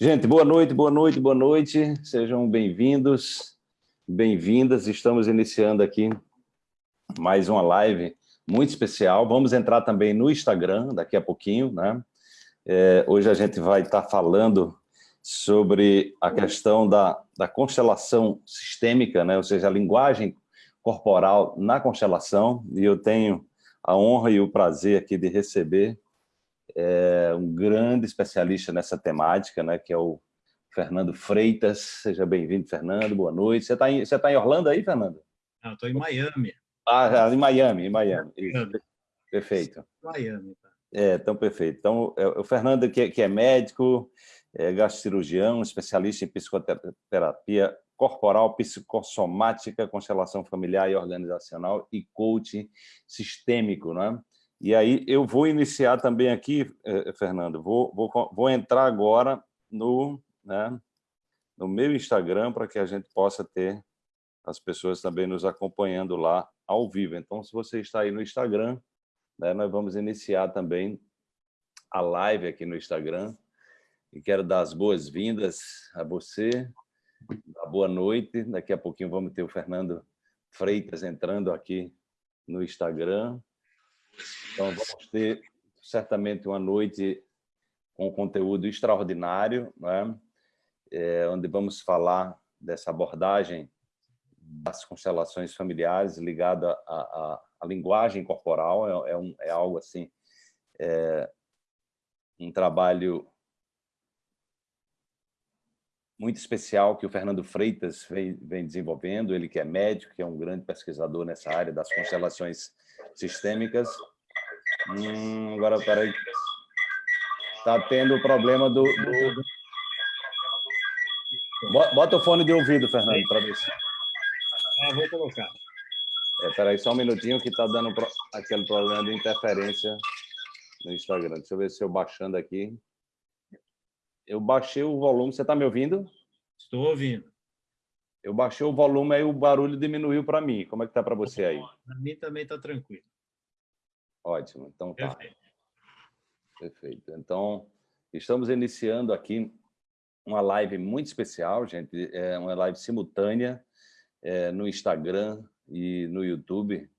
Gente, boa noite, boa noite, boa noite. Sejam bem-vindos, bem-vindas. Estamos iniciando aqui mais uma live muito especial. Vamos entrar também no Instagram daqui a pouquinho, né? É, hoje a gente vai estar falando sobre a questão da, da constelação sistêmica, né? ou seja, a linguagem corporal na constelação, e eu tenho a honra e o prazer aqui de receber é, um grande especialista nessa temática, né, que é o Fernando Freitas. Seja bem-vindo, Fernando, boa noite. Você está em, você tá em Orlando aí, Fernando? Não, estou em Miami. Ah, em Miami, em Miami. Miami. Perfeito. Miami, tá. É, então, perfeito. Então, é, o Fernando, que, que é médico, é gastrocirurgião, especialista em psicoterapia corporal, psicossomática, constelação familiar e organizacional e coaching sistêmico, né? E aí eu vou iniciar também aqui, eh, Fernando, vou, vou, vou entrar agora no, né, no meu Instagram para que a gente possa ter as pessoas também nos acompanhando lá ao vivo. Então, se você está aí no Instagram, né, nós vamos iniciar também a live aqui no Instagram. E quero dar as boas-vindas a você, boa noite. Daqui a pouquinho vamos ter o Fernando Freitas entrando aqui no Instagram. Então, vamos ter certamente uma noite com conteúdo extraordinário, né? é, onde vamos falar dessa abordagem das constelações familiares ligada à, linguagem corporal. É, é, um, é algo assim, é, um trabalho muito especial que o Fernando Freitas vem, desenvolvendo, ele que é médico, que é um grande pesquisador nessa área das constelações sistêmicas. Hum, agora, peraí. Está tendo o problema do, do... Bota o fone de ouvido, Fernando, para ver se... Ah, vou colocar. É, peraí, só um minutinho que está dando aquele problema de interferência no Instagram. Deixa eu ver se eu baixando aqui eu baixei o volume. Você está me ouvindo? Estou ouvindo. Eu baixei o volume, aí o barulho diminuiu para mim. Como é que está para você aí? Para mim também está tranquilo. Ótimo, então tá. Perfeito. Perfeito. Então, estamos iniciando aqui uma live muito especial, gente. É uma live simultânea é, no Instagram e no YouTube,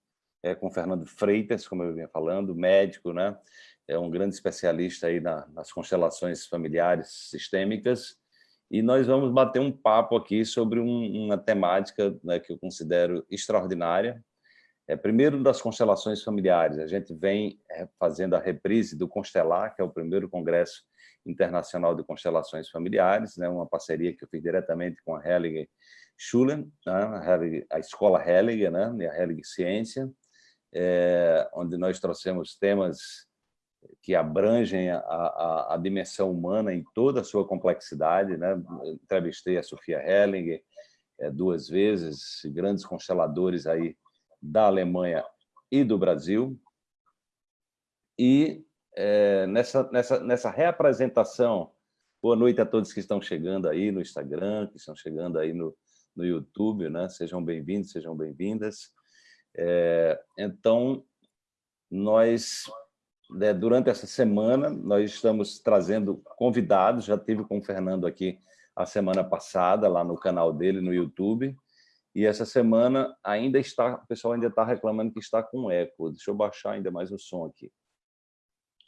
é, com Fernando Freitas, como eu vinha falando, médico, né? É um grande especialista aí na, nas constelações familiares sistêmicas, e nós vamos bater um papo aqui sobre um, uma temática né, que eu considero extraordinária. É, primeiro, das constelações familiares. A gente vem é, fazendo a reprise do Constelar, que é o primeiro congresso internacional de constelações familiares, né, uma parceria que eu fiz diretamente com a Helliger Schulen, né, a, escola Helliger, né, a Helliger Ciência, é, onde nós trouxemos temas que abrangem a, a, a, dimensão humana em toda a sua complexidade. Né? Entrevistei a Sofia Hellinger é, duas vezes, grandes consteladores aí da Alemanha e do Brasil. E é, nessa, nessa, nessa reapresentação, boa noite a todos que estão chegando aí no Instagram, que estão chegando aí no, no YouTube, né? sejam bem-vindos, sejam bem-vindas. É, então, nós né, durante essa semana, nós estamos trazendo convidados, já tive com o Fernando aqui a semana passada, lá no canal dele, no YouTube, e essa semana ainda está, o pessoal ainda está reclamando que está com eco. Deixa eu baixar ainda mais o som aqui.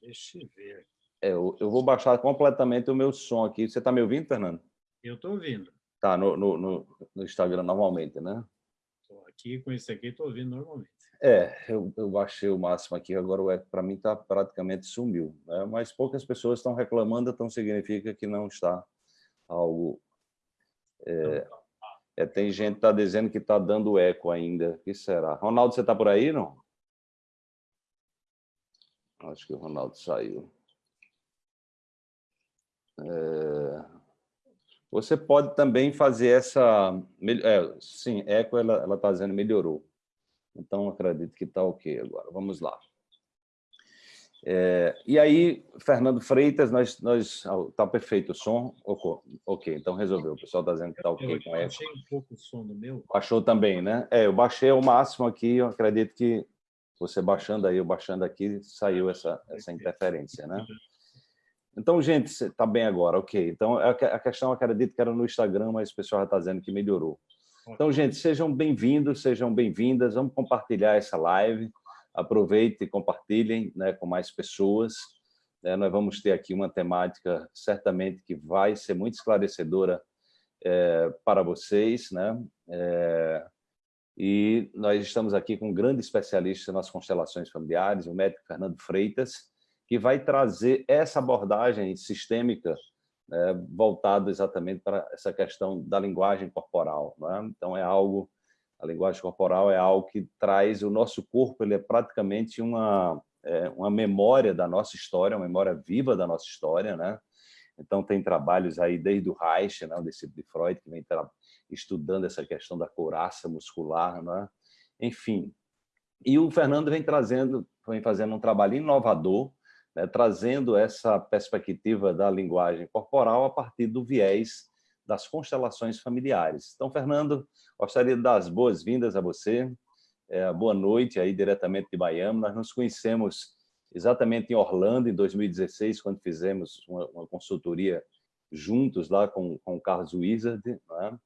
Deixa eu ver. É, eu, eu vou baixar completamente o meu som aqui. Você está me ouvindo, Fernando? Eu estou ouvindo. Tá, no, no, no, Instagram normalmente, né? Estou aqui com esse aqui, estou ouvindo normalmente. É, eu, eu baixei o máximo aqui, agora o eco para mim tá, praticamente sumiu. Né? Mas poucas pessoas estão reclamando, então significa que não está algo... É, é, tem gente que está dizendo que está dando eco ainda. O que será? Ronaldo, você está por aí, não? Acho que o Ronaldo saiu. É, você pode também fazer essa... É, sim, eco, ela está dizendo melhorou. Então, acredito que está ok agora. Vamos lá. É, e aí, Fernando Freitas, nós, nós tá perfeito o som? Ok, então resolveu. O pessoal está dizendo que está ok eu com baixei um pouco o som do meu. Baixou também, né? É, eu baixei ao máximo aqui, eu acredito que você baixando aí, eu baixando aqui, saiu essa, essa interferência, né? Então, gente, está bem agora, ok. Então, a questão, acredito que era no Instagram, mas o pessoal já está dizendo que melhorou. Então, gente, sejam bem-vindos, sejam bem-vindas. Vamos compartilhar essa live. Aproveitem e compartilhem né, com mais pessoas. É, nós vamos ter aqui uma temática, certamente, que vai ser muito esclarecedora é, para vocês. Né? É, e nós estamos aqui com um grande especialista nas constelações familiares, o médico Fernando Freitas, que vai trazer essa abordagem sistêmica é, voltado exatamente para essa questão da linguagem corporal. É? Então, é algo, a linguagem corporal é algo que traz o nosso corpo, ele é praticamente uma, é, uma memória da nossa história, uma memória viva da nossa história. Né? Então, tem trabalhos aí desde o Reich, né, o de Freud, que vem estudando essa questão da couraça muscular, né? enfim. E o Fernando vem trazendo, vem fazendo um trabalho inovador, né, trazendo essa perspectiva da linguagem corporal a partir do viés das constelações familiares. Então, Fernando, gostaria de dar as boas-vindas a você, é, boa noite aí diretamente de Miami. Nós nos conhecemos exatamente em Orlando, em 2016, quando fizemos uma, uma consultoria juntos lá com, com o Carlos Wizard, né?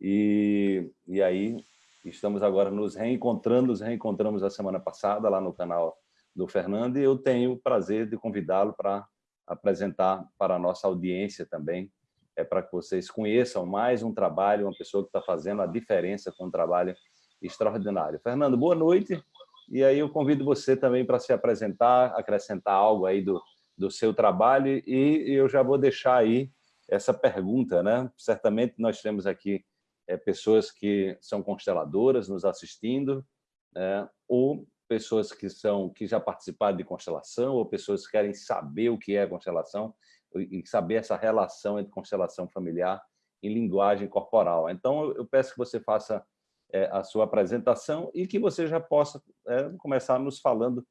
e, e aí estamos agora nos reencontrando, nos reencontramos a semana passada lá no canal do Fernando e eu tenho o prazer de convidá-lo para apresentar para a nossa audiência também, é para que vocês conheçam mais um trabalho, uma pessoa que está fazendo a diferença com um trabalho extraordinário. Fernando, boa noite. E aí eu convido você também para se apresentar, acrescentar algo aí do, do seu trabalho e eu já vou deixar aí essa pergunta, né? Certamente nós temos aqui é, pessoas que são consteladoras nos assistindo, né? ou pessoas que são que já participaram de constelação ou pessoas que querem saber o que é constelação e saber essa relação entre constelação familiar e linguagem corporal. Então, eu peço que você faça é, a sua apresentação e que você já possa é, começar nos falando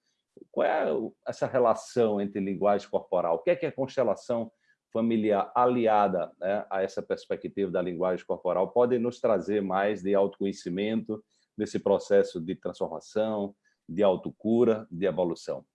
qual é essa relação entre linguagem corporal, o que é que é constelação familiar aliada né, a essa perspectiva da linguagem corporal pode nos trazer mais de autoconhecimento nesse processo de transformação, de autocura, de evolução.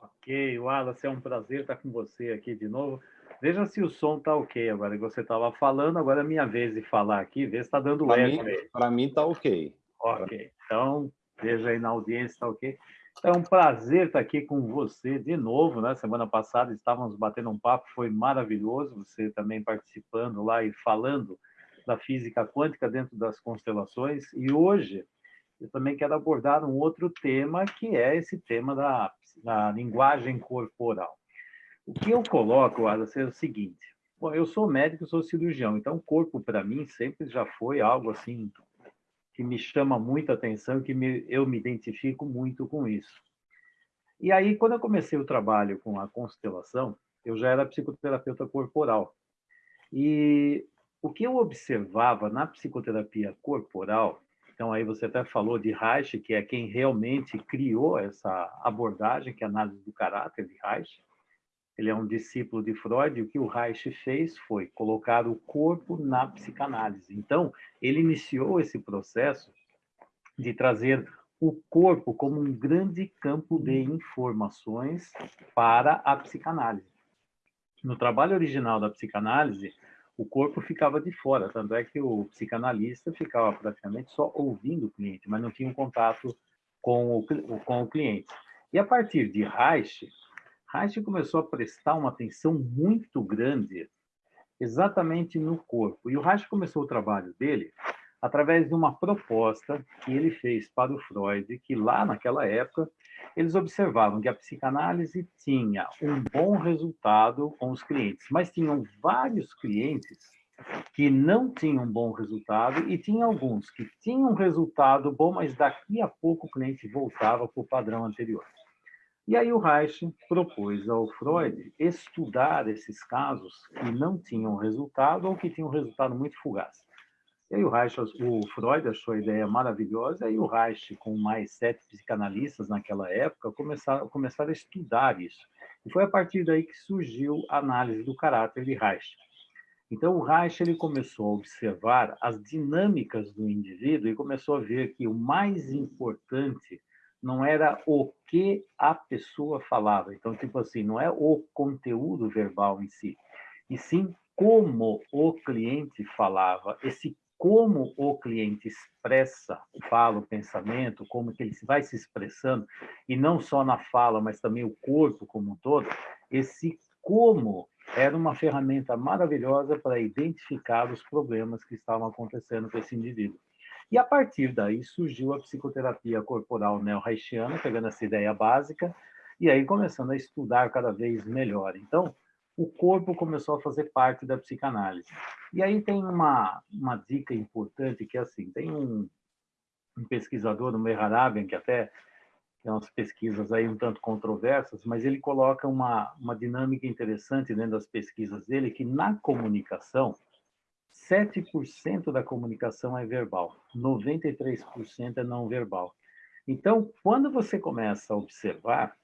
Ok, Wallace, é um prazer estar com você aqui de novo. Veja se o som está ok agora que você estava falando, agora é minha vez de falar aqui, vê se está dando eco. Para mim está ok. Ok, então veja aí na audiência está ok. É um prazer estar aqui com você de novo, né? Semana passada estávamos batendo um papo, foi maravilhoso, você também participando lá e falando da física quântica dentro das constelações. E hoje eu também quero abordar um outro tema, que é esse tema da, da linguagem corporal. O que eu coloco, Alice, é o seguinte. Bom, eu sou médico, sou cirurgião, então o corpo, para mim, sempre já foi algo assim que me chama muita atenção, que me, eu me identifico muito com isso. E aí, quando eu comecei o trabalho com a constelação, eu já era psicoterapeuta corporal. E o que eu observava na psicoterapia corporal então, aí você até falou de Reich, que é quem realmente criou essa abordagem, que é a análise do caráter de Reich. Ele é um discípulo de Freud, e o que o Reich fez foi colocar o corpo na psicanálise. Então, ele iniciou esse processo de trazer o corpo como um grande campo de informações para a psicanálise. No trabalho original da psicanálise, o corpo ficava de fora, tanto é que o psicanalista ficava praticamente só ouvindo o cliente, mas não tinha um contato com o, com o cliente. E a partir de Reich, Reich começou a prestar uma atenção muito grande exatamente no corpo. E o Reich começou o trabalho dele através de uma proposta que ele fez para o Freud, que lá naquela época eles observavam que a psicanálise tinha um bom resultado com os clientes, mas tinham vários clientes que não tinham bom resultado e tinha alguns que tinham resultado bom, mas daqui a pouco o cliente voltava para o padrão anterior. E aí o Reich propôs ao Freud estudar esses casos que não tinham resultado ou que tinham um resultado muito fugaz. E aí o Reich, o Freud achou a ideia maravilhosa, e o Reich, com mais sete psicanalistas naquela época, começaram, começaram a estudar isso. E foi a partir daí que surgiu a análise do caráter de Reich. Então, o Reich ele começou a observar as dinâmicas do indivíduo e começou a ver que o mais importante não era o que a pessoa falava. Então, tipo assim, não é o conteúdo verbal em si, e sim como o cliente falava, esse como o cliente expressa, fala o pensamento, como que ele vai se expressando, e não só na fala, mas também o corpo como um todo, esse como era uma ferramenta maravilhosa para identificar os problemas que estavam acontecendo com esse indivíduo. E a partir daí surgiu a psicoterapia corporal neo-haitiana, pegando essa ideia básica, e aí começando a estudar cada vez melhor. Então, o corpo começou a fazer parte da psicanálise. E aí tem uma, uma dica importante que é assim, tem um, um pesquisador, o Meharabian, que até tem umas pesquisas aí um tanto controversas, mas ele coloca uma, uma dinâmica interessante dentro das pesquisas dele, que na comunicação, 7% da comunicação é verbal, 93% é não verbal. Então, quando você começa a observar,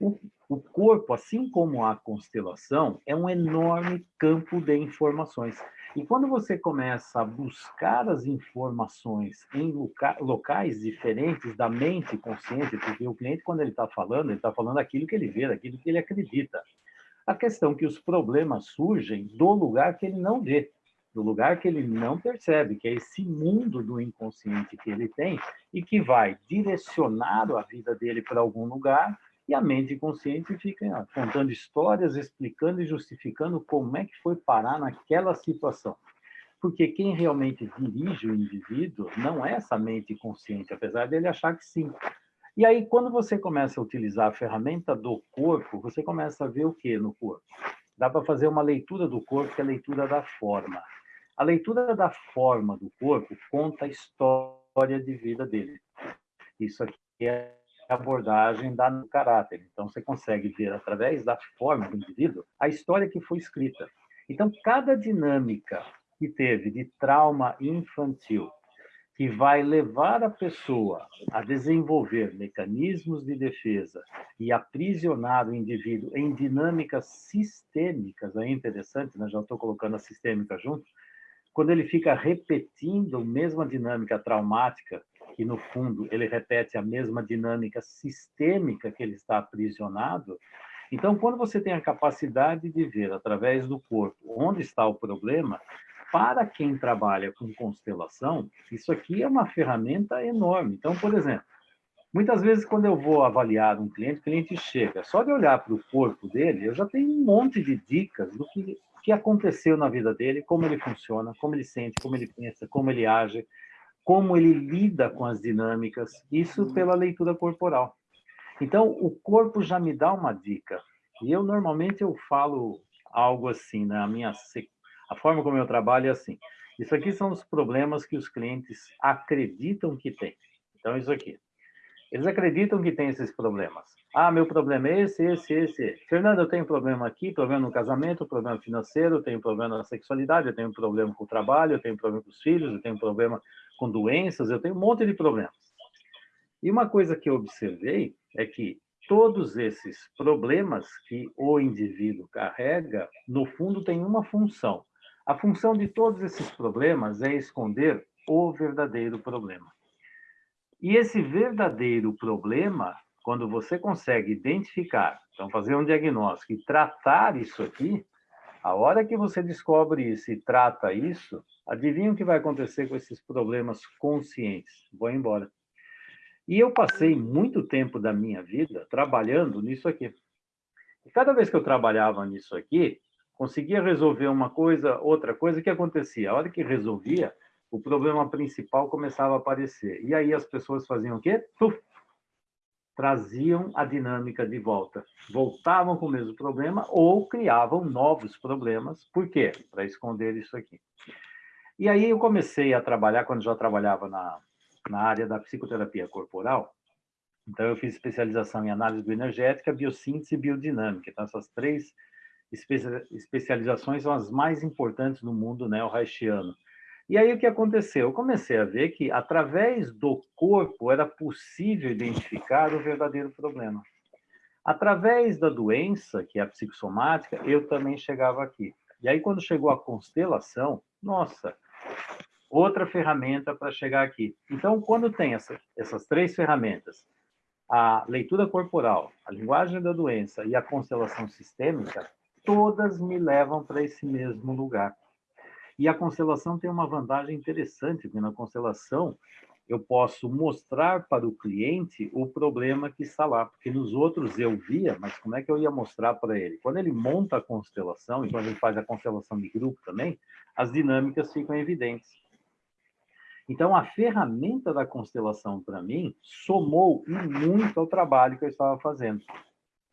o, o corpo, assim como a constelação, é um enorme campo de informações. E quando você começa a buscar as informações em loca locais diferentes da mente consciente, porque o cliente, quando ele está falando, ele está falando aquilo que ele vê, aquilo que ele acredita. A questão é que os problemas surgem do lugar que ele não vê, do lugar que ele não percebe, que é esse mundo do inconsciente que ele tem e que vai direcionar a vida dele para algum lugar e a mente consciente fica contando histórias, explicando e justificando como é que foi parar naquela situação. Porque quem realmente dirige o indivíduo não é essa mente consciente, apesar dele achar que sim. E aí, quando você começa a utilizar a ferramenta do corpo, você começa a ver o que no corpo? Dá para fazer uma leitura do corpo, que é a leitura da forma. A leitura da forma do corpo conta a história de vida dele. Isso aqui é abordagem dá no caráter. Então, você consegue ver, através da forma do indivíduo, a história que foi escrita. Então, cada dinâmica que teve de trauma infantil, que vai levar a pessoa a desenvolver mecanismos de defesa e aprisionar o indivíduo em dinâmicas sistêmicas, é interessante, né? já estou colocando a sistêmica junto, quando ele fica repetindo a mesma dinâmica traumática que no fundo ele repete a mesma dinâmica sistêmica que ele está aprisionado. Então, quando você tem a capacidade de ver através do corpo onde está o problema, para quem trabalha com constelação, isso aqui é uma ferramenta enorme. Então, por exemplo, muitas vezes quando eu vou avaliar um cliente, o cliente chega, só de olhar para o corpo dele, eu já tenho um monte de dicas do que, que aconteceu na vida dele, como ele funciona, como ele sente, como ele pensa, como ele age, como ele lida com as dinâmicas, isso uhum. pela leitura corporal. Então, o corpo já me dá uma dica. E eu, normalmente, eu falo algo assim, na minha... A forma como eu trabalho é assim. Isso aqui são os problemas que os clientes acreditam que têm. Então, isso aqui. Eles acreditam que tem esses problemas. Ah, meu problema é esse, esse, esse. Fernando, eu tenho problema aqui, problema no casamento, problema financeiro, tenho problema na sexualidade, eu tenho problema com o trabalho, eu tenho problema com os filhos, eu tenho problema com doenças, eu tenho um monte de problemas. E uma coisa que eu observei é que todos esses problemas que o indivíduo carrega, no fundo, tem uma função. A função de todos esses problemas é esconder o verdadeiro problema. E esse verdadeiro problema, quando você consegue identificar, então fazer um diagnóstico e tratar isso aqui, a hora que você descobre isso e trata isso, adivinha o que vai acontecer com esses problemas conscientes? Vou embora. E eu passei muito tempo da minha vida trabalhando nisso aqui. E cada vez que eu trabalhava nisso aqui, conseguia resolver uma coisa, outra coisa, o que acontecia? A hora que resolvia, o problema principal começava a aparecer. E aí as pessoas faziam o quê? Traziam a dinâmica de volta. Voltavam com o mesmo problema ou criavam novos problemas. Por quê? Para esconder isso aqui. E aí eu comecei a trabalhar, quando já trabalhava na, na área da psicoterapia corporal, então eu fiz especialização em análise bioenergética, biossíntese e biodinâmica. Então essas três especializações são as mais importantes no mundo neo-haitiano. E aí o que aconteceu? Eu comecei a ver que através do corpo era possível identificar o verdadeiro problema. Através da doença, que é a psicossomática, eu também chegava aqui. E aí quando chegou a constelação, nossa, outra ferramenta para chegar aqui. Então, quando tem essa, essas três ferramentas, a leitura corporal, a linguagem da doença e a constelação sistêmica, todas me levam para esse mesmo lugar. E a constelação tem uma vantagem interessante, porque na constelação eu posso mostrar para o cliente o problema que está lá, porque nos outros eu via, mas como é que eu ia mostrar para ele? Quando ele monta a constelação, e quando ele faz a constelação de grupo também, as dinâmicas ficam evidentes. Então, a ferramenta da constelação, para mim, somou muito ao trabalho que eu estava fazendo.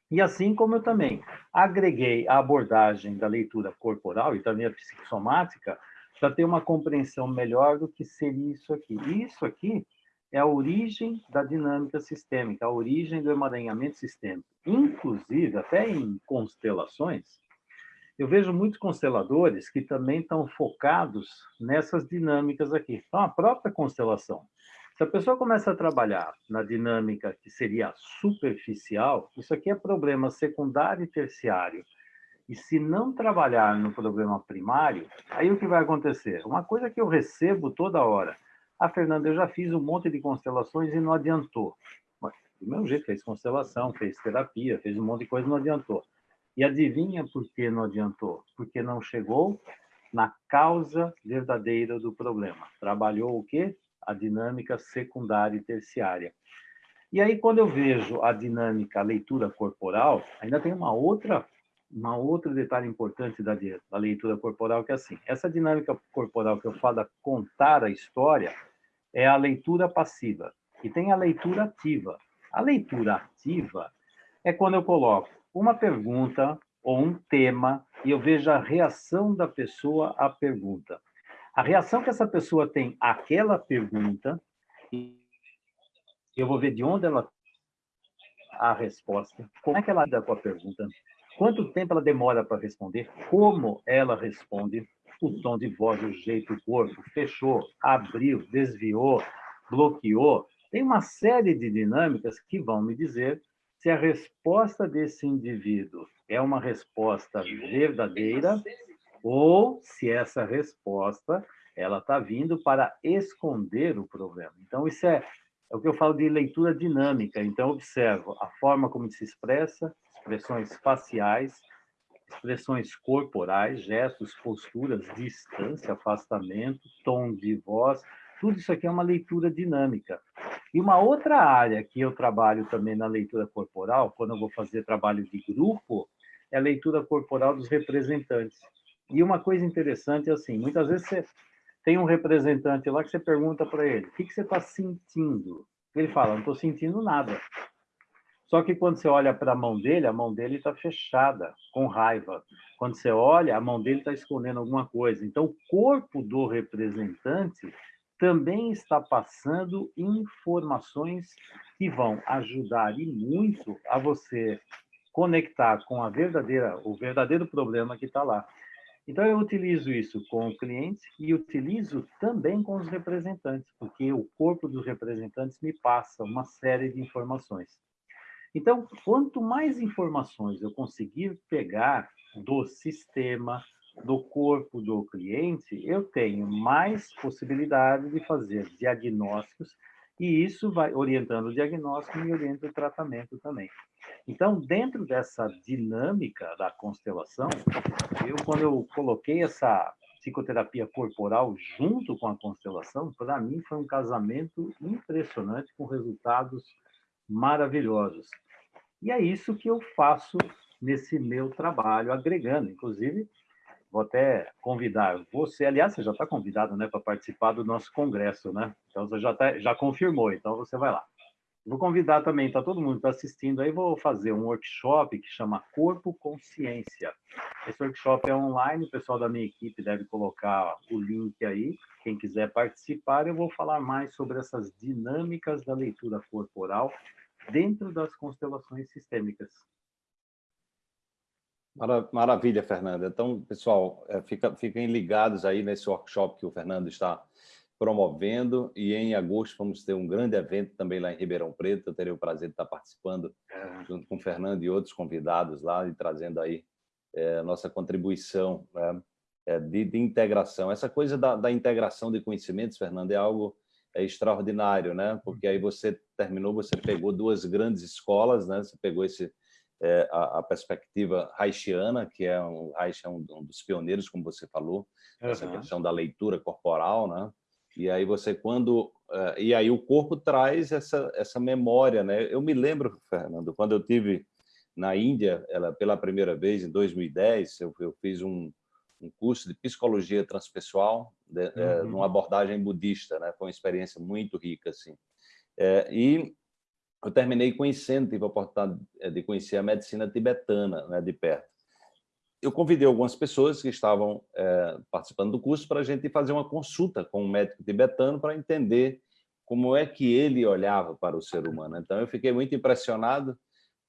E assim como eu também agreguei a abordagem da leitura corporal e também a psicossomática para ter uma compreensão melhor do que seria isso aqui. Isso aqui é a origem da dinâmica sistêmica, a origem do emaranhamento sistêmico. Inclusive, até em constelações, eu vejo muitos consteladores que também estão focados nessas dinâmicas aqui. Então, a própria constelação. Se a pessoa começa a trabalhar na dinâmica que seria superficial, isso aqui é problema secundário e terciário. E se não trabalhar no problema primário, aí o que vai acontecer? Uma coisa que eu recebo toda hora. Ah, Fernanda, eu já fiz um monte de constelações e não adiantou. Mas, do mesmo jeito, fez constelação, fez terapia, fez um monte de coisa e não adiantou. E adivinha por que não adiantou? Porque não chegou na causa verdadeira do problema. Trabalhou o quê? A dinâmica secundária e terciária. E aí, quando eu vejo a dinâmica, a leitura corporal, ainda tem uma outra, uma outro detalhe importante da, da leitura corporal, que é assim, essa dinâmica corporal que eu falo da contar a história é a leitura passiva. E tem a leitura ativa. A leitura ativa é quando eu coloco uma pergunta ou um tema e eu vejo a reação da pessoa à pergunta. A reação que essa pessoa tem àquela pergunta, eu vou ver de onde ela a resposta, como é que ela lida com a pergunta, quanto tempo ela demora para responder, como ela responde, o tom de voz, o jeito, o corpo, fechou, abriu, desviou, bloqueou. Tem uma série de dinâmicas que vão me dizer se a resposta desse indivíduo é uma resposta verdadeira ou se essa resposta ela está vindo para esconder o problema. Então, isso é, é o que eu falo de leitura dinâmica. Então, observo a forma como se expressa, expressões faciais, expressões corporais, gestos, posturas, distância, afastamento, tom de voz, tudo isso aqui é uma leitura dinâmica. E uma outra área que eu trabalho também na leitura corporal, quando eu vou fazer trabalho de grupo, é a leitura corporal dos representantes. E uma coisa interessante é assim, muitas vezes você tem um representante lá que você pergunta para ele, o que, você está sentindo? Ele fala, não estou sentindo nada. Só que quando você olha para a mão dele, a mão dele está fechada, com raiva. Quando você olha, a mão dele está escondendo alguma coisa. Então, o corpo do representante também está passando informações que vão ajudar e muito a você conectar com a verdadeira, o verdadeiro problema que está lá. Então, eu utilizo isso com o cliente e utilizo também com os representantes, porque o corpo dos representantes me passa uma série de informações. Então, quanto mais informações eu conseguir pegar do sistema, do corpo do cliente, eu tenho mais possibilidade de fazer diagnósticos e isso vai orientando o diagnóstico e orienta o tratamento também. Então, dentro dessa dinâmica da constelação, eu quando eu coloquei essa psicoterapia corporal junto com a constelação, para mim foi um casamento impressionante com resultados maravilhosos. E é isso que eu faço nesse meu trabalho, agregando, inclusive, vou até convidar você, aliás, você já está convidado né, para participar do nosso congresso, né? Então, você já, tá, já confirmou, então você vai lá. Vou convidar também, está todo mundo está assistindo aí, vou fazer um workshop que chama Corpo Consciência. Esse workshop é online, o pessoal da minha equipe deve colocar o link aí. Quem quiser participar, eu vou falar mais sobre essas dinâmicas da leitura corporal dentro das constelações sistêmicas. Maravilha, Fernanda. Então, pessoal, é, fica, fiquem ligados aí nesse workshop que o Fernando está promovendo e em agosto vamos ter um grande evento também lá em Ribeirão Preto. Eu terei o prazer de estar participando é. junto com o Fernando e outros convidados lá e trazendo aí é, nossa contribuição né, é, de, de, integração. Essa coisa da, da, integração de conhecimentos, Fernando, é algo é extraordinário, né? Porque aí você terminou, você pegou duas grandes escolas, né? Você pegou esse é, a, a, perspectiva haitiana, que é um, Reich é um, um, dos pioneiros, como você falou, uhum. essa questão da leitura corporal, né? E aí você quando uh, e aí o corpo traz essa essa memória, né? Eu me lembro, Fernando, quando eu tive na Índia, ela pela primeira vez em 2010, eu, eu fiz um, um curso de psicologia transpessoal, de, uhum. é, numa abordagem budista, né? Foi uma experiência muito rica assim. É, e eu terminei conhecendo, tive a oportunidade eh, de conhecer a medicina tibetana né, de perto. Eu convidei algumas pessoas que estavam é, participando do curso para a gente fazer uma consulta com um médico tibetano para entender como é que ele olhava para o ser humano. Então, eu fiquei muito impressionado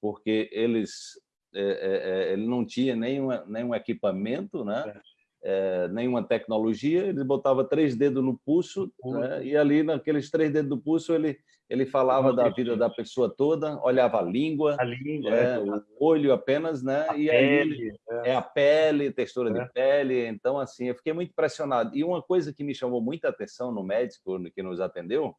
porque eles é, é, ele não tinha nenhum, nenhum equipamento, né? é, nenhuma tecnologia, ele botava três dedos no pulso, né? e ali naqueles três dedos do pulso ele, ele falava da vida da pessoa toda, olhava a língua, a língua é, o olho apenas, né? A e pele, aí é. é. a pele, textura é. de pele, então assim, eu fiquei muito impressionado. E uma coisa que me chamou muita atenção no médico que nos atendeu,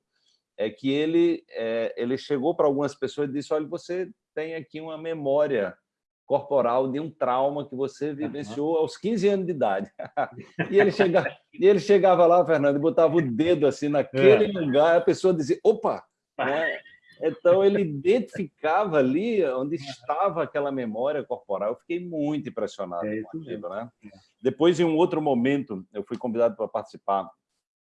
é que ele, é, ele chegou para algumas pessoas e disse, olha, você tem aqui uma memória corporal de um trauma que você vivenciou aos 15 anos de idade. e, ele chegava, e ele chegava lá, Fernando, e botava o dedo assim naquele é. lugar, a pessoa dizia, opa! Né? Então, ele identificava ali onde estava aquela memória corporal. Eu fiquei muito impressionado é com aquilo. Né? Depois, em um outro momento, eu fui convidado para participar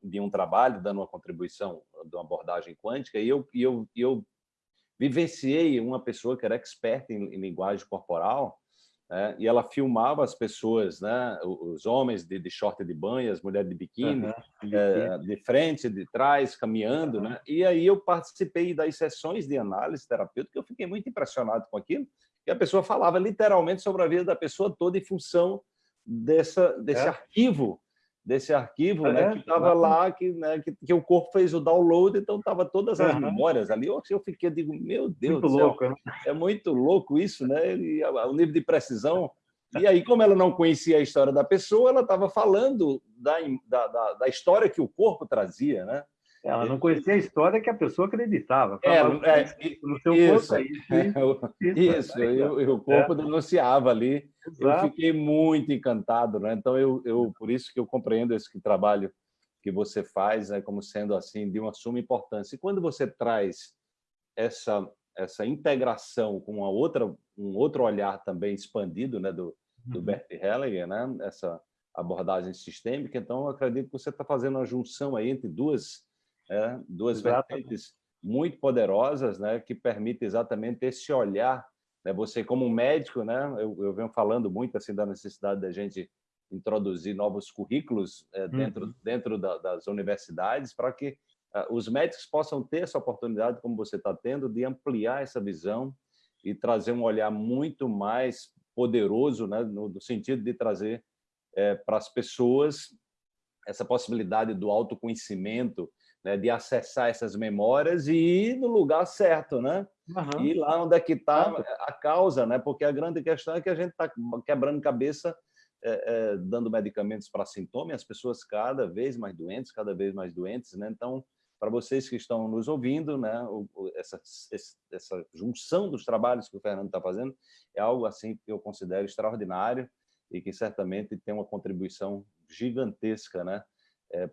de um trabalho, dando uma contribuição de uma abordagem quântica, e eu, e eu, e eu vivenciei uma pessoa que era experta em, em linguagem corporal, né? e ela filmava as pessoas, né? os homens de, de short de banho, as mulheres de biquíni, uhum. é, de frente, de trás, caminhando. Uhum. Né? E aí eu participei das sessões de análise terapêutica, eu fiquei muito impressionado com aquilo, que a pessoa falava literalmente sobre a vida da pessoa toda em função dessa, desse é. arquivo desse arquivo, né, é, que estava lá, que, né, que, que, o corpo fez o download, então estava todas as uhum. memórias ali. Eu, eu fiquei, digo, meu Deus muito do céu, louco, né? é muito louco isso, né? E, o nível de precisão. E aí, como ela não conhecia a história da pessoa, ela estava falando da, da, da, história que o corpo trazia, né? Ela não conhecia a história que a pessoa acreditava. É, é, no seu isso, corpo é isso. Isso, isso, e, o corpo é. denunciava ali. Exato. Eu fiquei muito encantado, né? Então, eu, eu, por isso que eu compreendo esse trabalho que você faz né, como sendo assim de uma suma importância. E quando você traz essa essa integração com uma outra um outro olhar também expandido, né, do, do uhum. Bert Hellinger, né, essa abordagem sistêmica, então eu acredito que você está fazendo uma junção aí entre duas é, duas vertentes muito poderosas, né, que permitem exatamente esse olhar. Né, você, como médico, né, eu, eu venho falando muito assim da necessidade da gente introduzir novos currículos é, dentro, uhum. dentro da, das universidades para que uh, os médicos possam ter essa oportunidade, como você está tendo, de ampliar essa visão e trazer um olhar muito mais poderoso, né, no, no sentido de trazer é, para as pessoas essa possibilidade do autoconhecimento, né, de acessar essas memórias e ir no lugar certo, né? Uhum. E lá onde é que está a causa, né? Porque a grande questão é que a gente está quebrando cabeça, é, é, dando medicamentos para sintomas, as pessoas cada vez mais doentes, cada vez mais doentes, né? Então, para vocês que estão nos ouvindo, né, essa, essa junção dos trabalhos que o Fernando está fazendo é algo assim que eu considero extraordinário e que certamente tem uma contribuição gigantesca, né,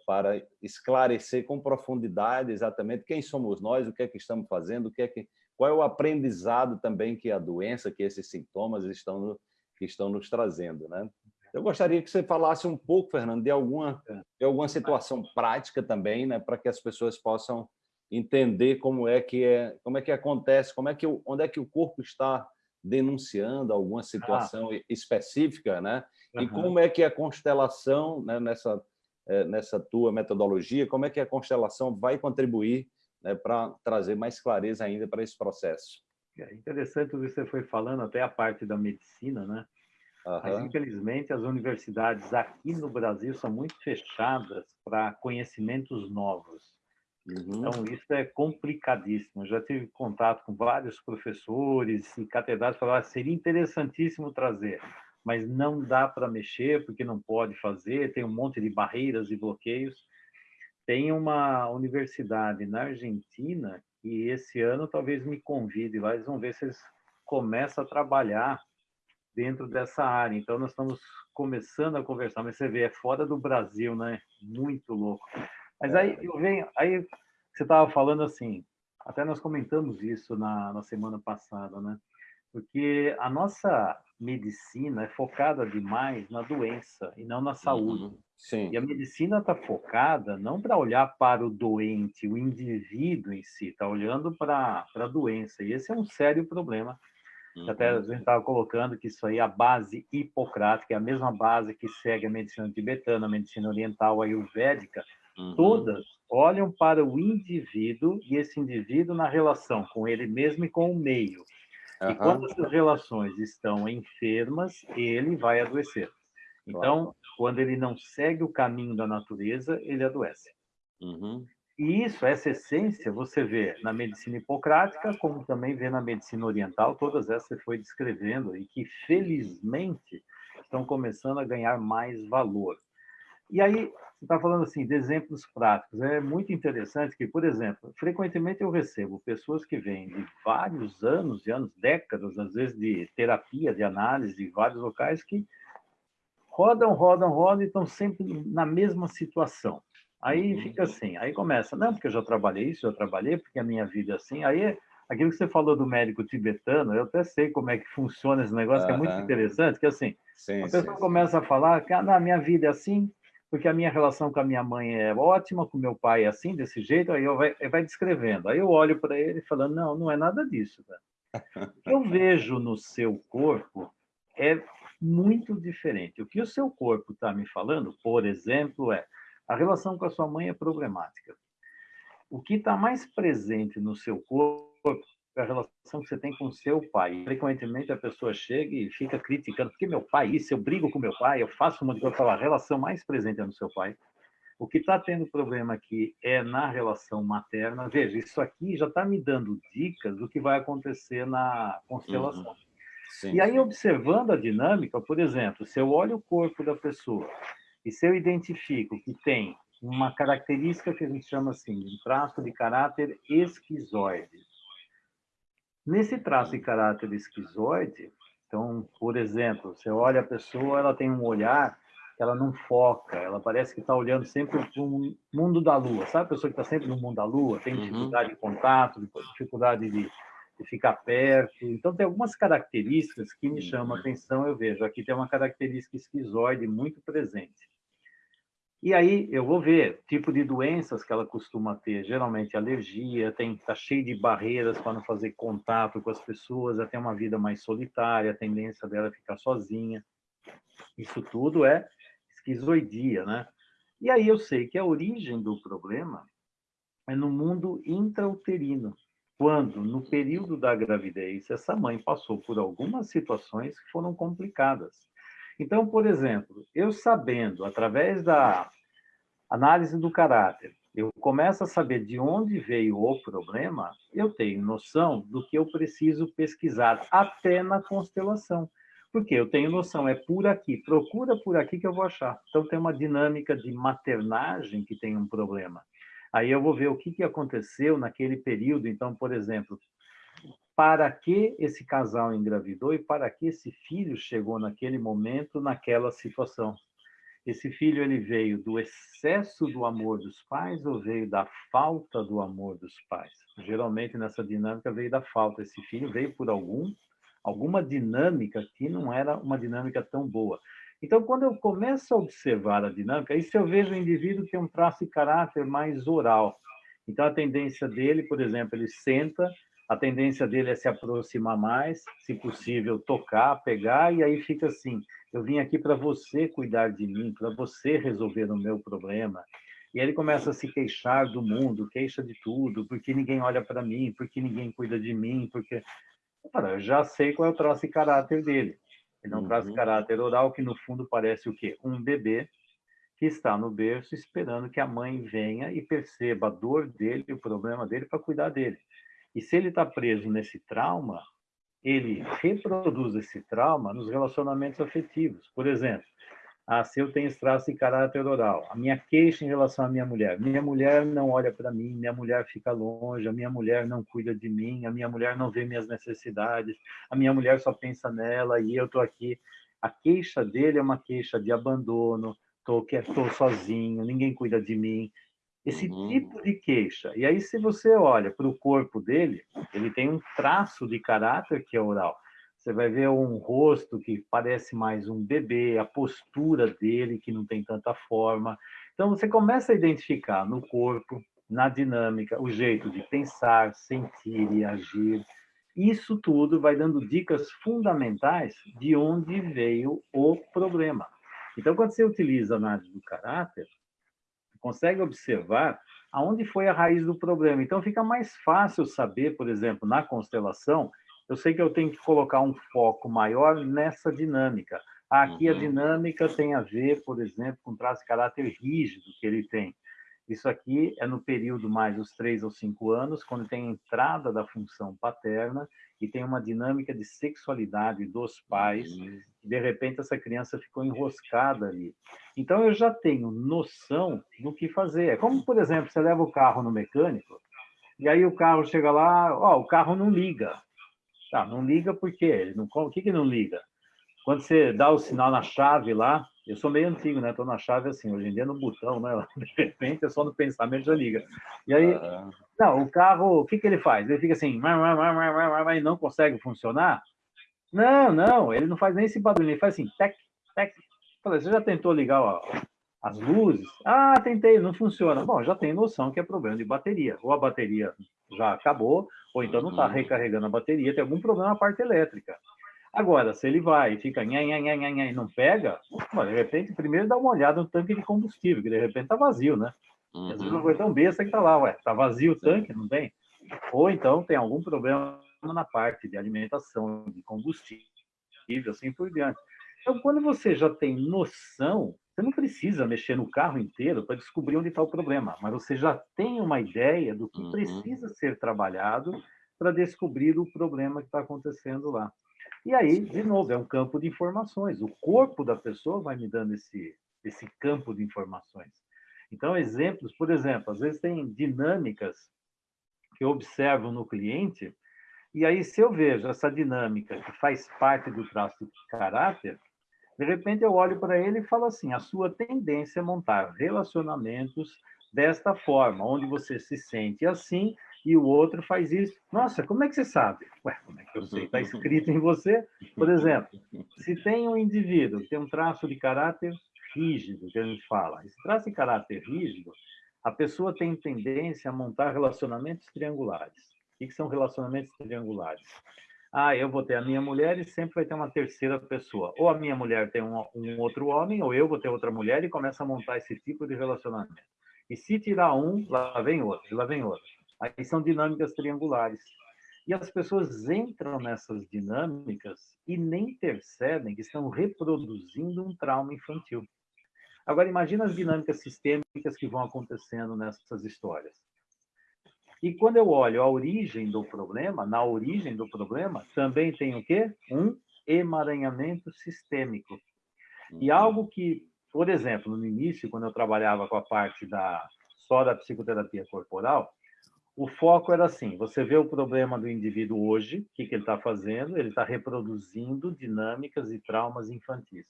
para esclarecer com profundidade exatamente quem somos nós, o que é que estamos fazendo, o que é que, qual é o aprendizado também que a doença, que esses sintomas estão, que estão nos trazendo. Né? Eu gostaria que você falasse um pouco, Fernando, de alguma, de alguma situação prática também, né, para que as pessoas possam entender como é que é, como é que acontece, como é que onde é que o corpo está denunciando alguma ah. situação ah. específica, né? Uhum. E como é que a constelação, né, nessa eh, nessa tua metodologia, como é que a constelação vai contribuir né, para trazer mais clareza ainda para esse processo? É interessante o que você foi falando, até a parte da medicina, né? Uhum. Mas, infelizmente, as universidades aqui no Brasil são muito fechadas para conhecimentos novos. Uhum. Então, isso é complicadíssimo. Eu já tive contato com vários professores e catedráticos que falaram que ah, seria interessantíssimo trazer mas não dá para mexer porque não pode fazer, tem um monte de barreiras e bloqueios. tem uma universidade na Argentina e esse ano talvez me convide lá, eles vão ver se eles começam a trabalhar dentro dessa área. Então, nós estamos começando a conversar, mas você vê, é fora do Brasil, né? Muito louco. Mas aí eu venho, aí você estava falando assim, até nós comentamos isso na, na semana passada, né? Porque a nossa medicina é focada demais na doença e não na saúde. Uhum. Sim. E a medicina está focada não para olhar para o doente, o indivíduo em si, está olhando para a doença. E esse é um sério problema. Uhum. Até a gente estava colocando que isso aí é a base hipocrática, é a mesma base que segue a medicina tibetana, a medicina oriental, a ayurvédica. Uhum. Todas olham para o indivíduo e esse indivíduo na relação com ele mesmo e com o meio. Uhum. E quando essas relações estão enfermas, ele vai adoecer. Então, quando ele não segue o caminho da natureza, ele adoece. Uhum. E isso, essa essência, você vê na medicina hipocrática, como também vê na medicina oriental, todas essas você foi descrevendo, e que, felizmente, estão começando a ganhar mais valor. E aí, você está falando assim de exemplos práticos. É muito interessante que, por exemplo, frequentemente eu recebo pessoas que vêm de vários anos, de anos, décadas, às vezes de terapia, de análise, de vários locais que rodam, rodam, rodam e estão sempre na mesma situação. Aí uhum. fica assim, aí começa, não, porque eu já trabalhei isso, eu trabalhei, porque a minha vida é assim. Aí, aquilo que você falou do médico tibetano, eu até sei como é que funciona esse negócio, uhum. que é muito interessante, que assim, sim, a pessoa sim, sim. a falar que ah, minha vida é assim, porque a minha relação com a minha mãe é ótima, com meu pai é assim, desse jeito, aí eu vai, vai descrevendo. Aí eu olho para ele falando, não, não é nada disso. O que eu vejo no seu corpo é muito diferente. O que o seu corpo está me falando, por exemplo, é a relação com a sua mãe é problemática. O que está mais presente no seu corpo a relação que você tem com seu pai. Frequentemente a pessoa chega e fica criticando, porque meu pai, isso, eu brigo com meu pai, eu faço uma coisa, a relação mais presente é no seu pai. O que está tendo problema aqui é na relação materna. Veja, isso aqui já está me dando dicas do que vai acontecer na constelação. Uhum. Sim, e aí, observando a dinâmica, por exemplo, se eu olho o corpo da pessoa e se eu identifico que tem uma característica que a gente chama assim, de um traço de caráter esquizoide. Nesse traço de caráter esquizoide, então, por exemplo, você olha a pessoa, ela tem um olhar que ela não foca, ela parece que está olhando sempre para o mundo da lua, sabe? A pessoa que está sempre no mundo da lua, tem uhum. dificuldade uhum. de contato, dificuldade de de ficar perto. Então, tem algumas características que me chamam a uhum. atenção, eu vejo. Aqui tem uma característica esquizoide muito presente. E aí eu vou ver tipo de doenças que ela costuma ter, geralmente alergia, tem tá cheio de barreiras para não fazer contato com as pessoas, ela tem uma vida mais solitária, a tendência dela é ficar sozinha. Isso tudo é esquizoidia, né? E aí eu sei que a origem do problema é no mundo intrauterino quando, no período da gravidez, essa mãe passou por algumas situações que foram complicadas. Então, por exemplo, eu sabendo, através da análise do caráter, eu começo a saber de onde veio o problema, eu tenho noção do que eu preciso pesquisar, até na constelação. Porque eu tenho noção, é por aqui, procura por aqui que eu vou achar. Então, tem uma dinâmica de maternagem que tem um problema. Aí eu vou ver o que, que aconteceu naquele período. Então, por exemplo, para que esse casal engravidou e para que esse filho chegou naquele momento, naquela situação. Esse filho ele veio do excesso do amor dos pais ou veio da falta do amor dos pais? Geralmente nessa dinâmica veio da falta. Esse filho veio por algum alguma dinâmica que não era uma dinâmica tão boa. Então, quando eu começo a observar a dinâmica, se eu vejo o indivíduo tem um traço de caráter mais oral. Então, a tendência dele, por exemplo, ele senta, a tendência dele é se aproximar mais, se possível, tocar, pegar, e aí fica assim, eu vim aqui para você cuidar de mim, para você resolver o meu problema. E aí ele começa a se queixar do mundo, queixa de tudo, porque ninguém olha para mim, porque ninguém cuida de mim, porque... eu já sei qual é o traço de caráter dele. Ele não uhum. traz caráter oral, que no fundo parece o quê? Um bebê que está no berço esperando que a mãe venha e perceba a dor dele, o problema dele, para cuidar dele. E se ele está preso nesse trauma, ele reproduz esse trauma nos relacionamentos afetivos. Por exemplo, Ah, se eu tenho traço de caráter oral, a minha queixa em relação à minha mulher, minha mulher não olha para mim, minha mulher fica longe, a minha mulher não cuida de mim, a minha mulher não vê minhas necessidades, a minha mulher só pensa nela e eu estou aqui. A queixa dele é uma queixa de abandono, estou tô sozinho, ninguém cuida de mim. Esse uhum. tipo de queixa. E aí, se você olha para o corpo dele, ele tem um traço de caráter que é oral. Você vai ver um rosto que parece mais um bebê, a postura dele que não tem tanta forma. Então você começa a identificar no corpo, na dinâmica, o jeito de pensar, sentir e agir. Isso tudo vai dando dicas fundamentais de onde veio o problema. Então, quando você utiliza a análise do caráter, consegue observar aonde foi a raiz do problema. Então, fica mais fácil saber, por exemplo, na constelação, eu sei que eu tenho que colocar um foco maior nessa dinâmica. Aqui uhum. a dinâmica tem a ver, por exemplo, com traço de caráter rígido que ele tem. Isso aqui é no período mais dos três ou cinco anos, quando tem a entrada da função paterna e tem uma dinâmica de sexualidade dos pais. Uhum. De repente essa criança ficou enroscada ali. Então eu já tenho noção do que fazer. É como, por exemplo, você leva o carro no mecânico e aí o carro chega lá, ó, o carro não liga. Tá, não liga por quê? Não, o que, que não liga? Quando você dá o sinal na chave lá, eu sou meio antigo, né? Estou na chave assim, hoje em dia no botão, né? De repente é só no pensamento já liga. E aí, não, o carro, o que, que ele faz? Ele fica assim, e não consegue funcionar? Não, não, ele não faz nem esse barulho, ele faz assim, tec, tec. Falei, você já tentou ligar ó, as luzes? Ah, tentei, não funciona. Bom, já tem noção que é problema de bateria. Ou a bateria já acabou, ou então não está uhum. recarregando a bateria, tem algum problema na parte elétrica. Agora, se ele vai e fica nha, nha, nha, nha, e não pega, de repente, primeiro dá uma olhada no tanque de combustível, que de repente está vazio, né? Uhum. Às vezes uma coisa tão besta que está lá, ué, está vazio o tanque, não tem? Ou então tem algum problema na parte de alimentação, de combustível, assim por diante. Então, quando você já tem noção, você não precisa mexer no carro inteiro para descobrir onde está o problema, mas você já tem uma ideia do que uhum. precisa ser trabalhado para descobrir o problema que está acontecendo lá. E aí, de novo, é um campo de informações. O corpo da pessoa vai me dando esse, esse campo de informações. Então, exemplos, por exemplo, às vezes tem dinâmicas que eu observo no cliente, e aí, se eu vejo essa dinâmica que faz parte do traço de caráter, de repente eu olho para ele e falo assim: a sua tendência é montar relacionamentos desta forma, onde você se sente assim e o outro faz isso. Nossa, como é que você sabe? Ué, como é que eu sei? Está escrito em você. Por exemplo, se tem um indivíduo que tem um traço de caráter rígido, que a gente fala, esse traço de caráter rígido, a pessoa tem tendência a montar relacionamentos triangulares. O que são relacionamentos triangulares? ah, eu vou ter a minha mulher e sempre vai ter uma terceira pessoa. Ou a minha mulher tem um, um, outro homem, ou eu vou ter outra mulher e começa a montar esse tipo de relacionamento. E se tirar um, lá vem outro, lá vem outro. Aí são dinâmicas triangulares. E as pessoas entram nessas dinâmicas e nem percebem que estão reproduzindo um trauma infantil. Agora, imagina as dinâmicas sistêmicas que vão acontecendo nessas histórias. E quando eu olho a origem do problema, na origem do problema, também tem o quê? Um emaranhamento sistêmico. E uhum. algo que, por exemplo, no início, quando eu trabalhava com a parte da só da psicoterapia corporal, o foco era assim: você vê o problema do indivíduo hoje, o que, que ele está fazendo? Ele está reproduzindo dinâmicas e traumas infantis.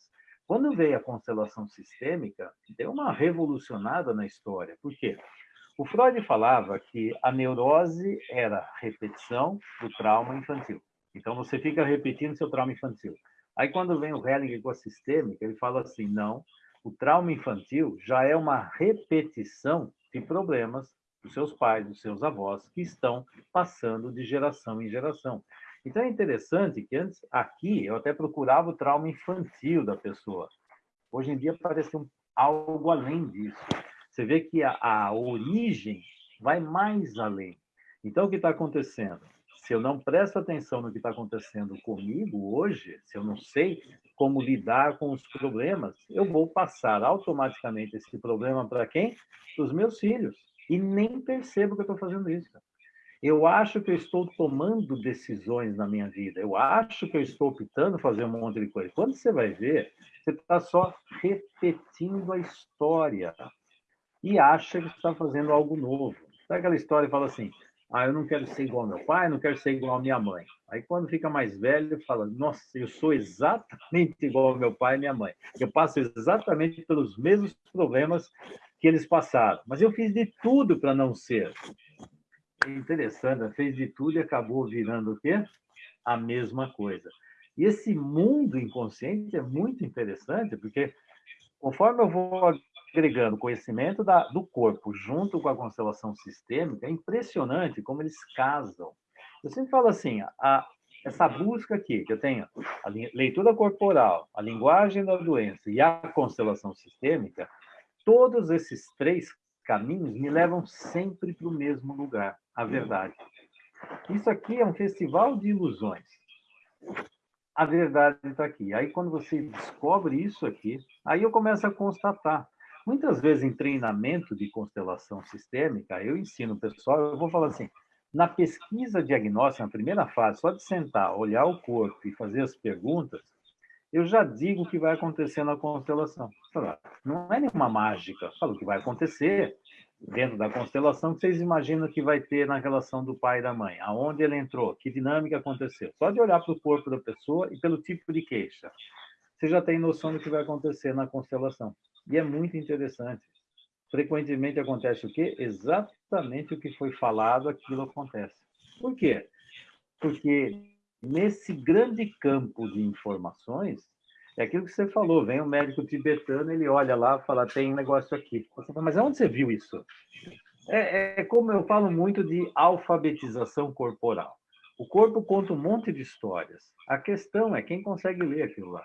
Quando veio a constelação sistêmica, deu uma revolucionada na história. Por quê? O Freud falava que a neurose era repetição do trauma infantil. Então, você fica repetindo seu trauma infantil. Aí, quando vem o Hellinger com a sistêmica, ele fala assim, não, o trauma infantil já é uma repetição de problemas dos seus pais, dos seus avós, que estão passando de geração em geração. Então, é interessante que antes, aqui, eu até procurava o trauma infantil da pessoa. Hoje em dia, parece um, algo além disso. Você vê que a, a origem vai mais além. Então, o que está acontecendo? Se eu não presto atenção no que está acontecendo comigo hoje, se eu não sei como lidar com os problemas, eu vou passar automaticamente esse problema para quem? Para os meus filhos. E nem percebo que eu estou fazendo isso. Eu acho que eu estou tomando decisões na minha vida. Eu acho que eu estou optando fazer um monte de coisa. Quando você vai ver, você está só repetindo a história e acha que está fazendo algo novo. Sabe aquela história que fala assim, ah, eu não quero ser igual ao meu pai, não quero ser igual à minha mãe. Aí quando fica mais velho, fala, nossa, eu sou exatamente igual ao meu pai e minha mãe. Eu passo exatamente pelos mesmos problemas que eles passaram. Mas eu fiz de tudo para não ser. É interessante, fez de tudo e acabou virando o quê? A mesma coisa. E esse mundo inconsciente é muito interessante, porque conforme eu vou agregando conhecimento da, do corpo junto com a constelação sistêmica, é impressionante como eles casam. Eu sempre falo assim, a, essa busca aqui, que eu tenho a leitura corporal, a linguagem da doença e a constelação sistêmica, todos esses três caminhos me levam sempre para o mesmo lugar, a verdade. Isso aqui é um festival de ilusões. A verdade está aqui. Aí, quando você descobre isso aqui, aí eu começo a constatar. Muitas vezes em treinamento de constelação sistêmica, eu ensino o pessoal, eu vou falar assim, na pesquisa diagnóstica, na primeira fase, só de sentar, olhar o corpo e fazer as perguntas, eu já digo o que vai acontecer na constelação. Não é nenhuma mágica, falo o que vai acontecer dentro da constelação que vocês imaginam que vai ter na relação do pai e da mãe, aonde ele entrou, que dinâmica aconteceu. Só de olhar para o corpo da pessoa e pelo tipo de queixa, você já tem noção do que vai acontecer na constelação. E é muito interessante. Frequentemente acontece o quê? Exatamente o que foi falado, aquilo acontece. Por quê? Porque nesse grande campo de informações, é aquilo que você falou, vem um médico tibetano, ele olha lá fala, tem um negócio aqui. Fala, Mas onde você viu isso? É, é, como eu falo muito de alfabetização corporal. O corpo conta um monte de histórias. A questão é quem consegue ler aquilo lá.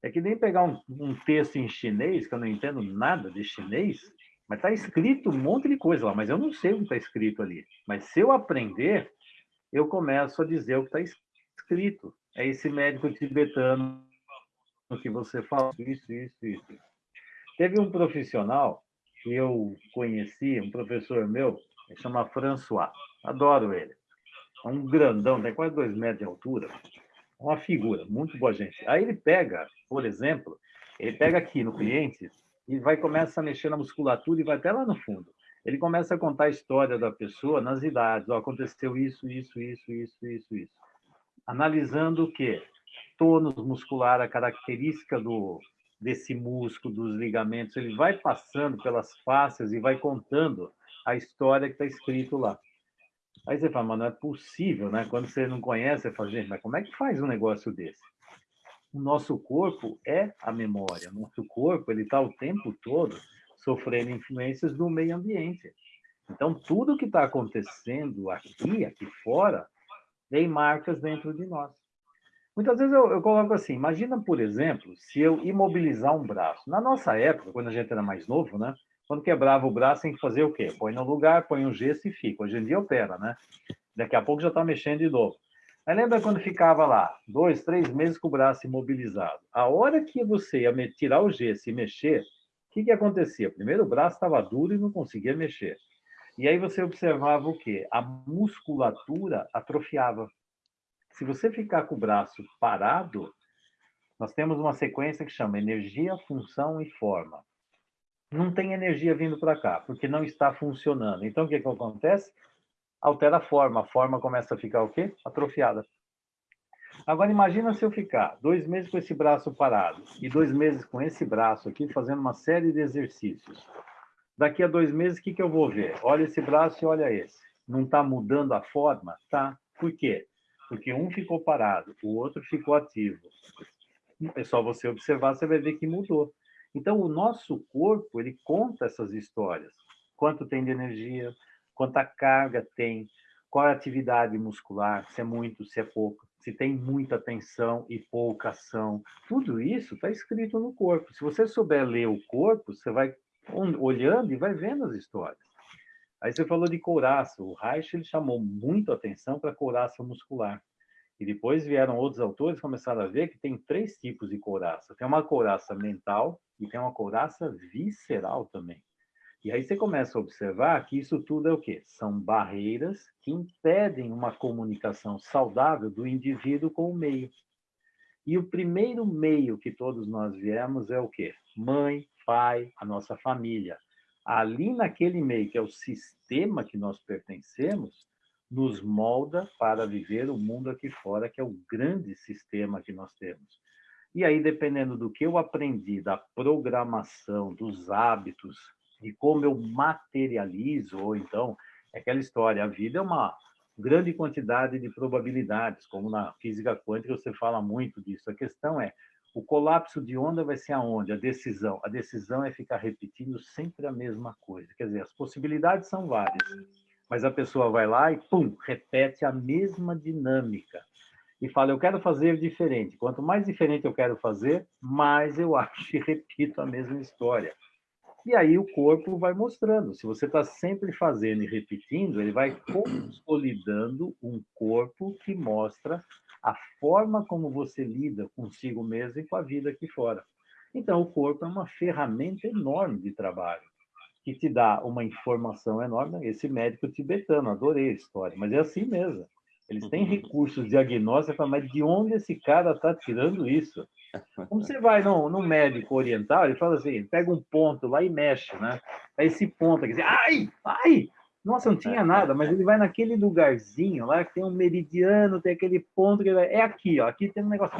É que nem pegar um, um texto em chinês, que eu não entendo nada de chinês, mas está escrito um monte de coisa lá, mas eu não sei o que está escrito ali. Mas se eu aprender, eu começo a dizer o que está escrito. É esse médico tibetano que você fala, isso, isso, isso. Teve um profissional que eu conheci, um professor meu, ele chama François. Adoro ele. É um grandão, tem quase dois metros de altura uma figura, muito boa gente. Aí ele pega, por exemplo, ele pega aqui no cliente e vai começa a mexer na musculatura e vai até lá no fundo. Ele começa a contar a história da pessoa nas idades. Oh, aconteceu isso, isso, isso, isso, isso, isso. Analisando o quê? Tônus muscular, a característica do, desse músculo, dos ligamentos. Ele vai passando pelas faces e vai contando a história que está escrito lá. Aí você fala, mas não é possível, né? Quando você não conhece, você fala, gente, mas como é que faz um negócio desse? O nosso corpo é a memória. O nosso corpo, ele está o tempo todo sofrendo influências do meio ambiente. Então, tudo que está acontecendo aqui, aqui fora, tem marcas dentro de nós. Muitas vezes eu, eu, coloco assim, imagina, por exemplo, se eu imobilizar um braço. Na nossa época, quando a gente era mais novo, né? Quando quebrava o braço, tem que fazer o quê? Põe no lugar, põe um gesso e fica. Hoje em dia opera, né? Daqui a pouco já está mexendo de novo. Mas lembra quando ficava lá, dois, três meses com o braço imobilizado? A hora que você ia tirar o gesso e mexer, o que, que acontecia? Primeiro, o braço estava duro e não conseguia mexer. E aí você observava o quê? A musculatura atrofiava. Se você ficar com o braço parado, nós temos uma sequência que chama energia, função e forma não tem energia vindo para cá, porque não está funcionando. Então, o que, que acontece? Altera a forma. A forma começa a ficar o quê? Atrofiada. Agora, imagina se eu ficar dois meses com esse braço parado e dois meses com esse braço aqui, fazendo uma série de exercícios. Daqui a dois meses, o que, que eu vou ver? Olha esse braço e olha esse. Não está mudando a forma? Tá. Por quê? Porque um ficou parado, o outro ficou ativo. É só você observar, você vai ver que mudou. Então, o nosso corpo, ele conta essas histórias. Quanto tem de energia, quanta carga tem, qual é a atividade muscular, se é muito, se é pouco, se tem muita tensão e pouca ação. Tudo isso está escrito no corpo. Se você souber ler o corpo, você vai olhando e vai vendo as histórias. Aí você falou de couraça. O Reich ele chamou muito atenção para couraça muscular. E depois vieram outros autores começaram a ver que tem três tipos de couraça. Tem uma couraça mental e tem uma couraça visceral também. E aí você começa a observar que isso tudo é o quê? São barreiras que impedem uma comunicação saudável do indivíduo com o meio. E o primeiro meio que todos nós viemos é o quê? Mãe, pai, a nossa família. Ali naquele meio, que é o sistema que nós pertencemos, nos molda para viver o mundo aqui fora, que é o grande sistema que nós temos. E aí, dependendo do que eu aprendi, da programação, dos hábitos, de como eu materializo, ou então, é aquela história, a vida é uma grande quantidade de probabilidades, como na física quântica você fala muito disso. A questão é, o colapso de onda vai ser aonde? A decisão. A decisão é ficar repetindo sempre a mesma coisa. Quer dizer, as possibilidades são várias, mas a pessoa vai lá e, pum, repete a mesma dinâmica. E fala, eu quero fazer diferente. Quanto mais diferente eu quero fazer, mais eu acho e repito a mesma história. E aí o corpo vai mostrando. Se você está sempre fazendo e repetindo, ele vai consolidando um corpo que mostra a forma como você lida consigo mesmo e com a vida aqui fora. Então, o corpo é uma ferramenta enorme de trabalho, que te dá uma informação enorme. Esse médico tibetano, adorei a história, mas é assim mesmo. Eles têm recursos diagnósticos, mas de onde esse cara está tirando isso? Como você vai no, no médico oriental, ele fala assim, pega um ponto lá e mexe, né? Esse ponto aqui, ai, ai, nossa, não tinha nada, mas ele vai naquele lugarzinho lá que tem um meridiano, tem aquele ponto que vai, é aqui, ó, aqui tem um negócio.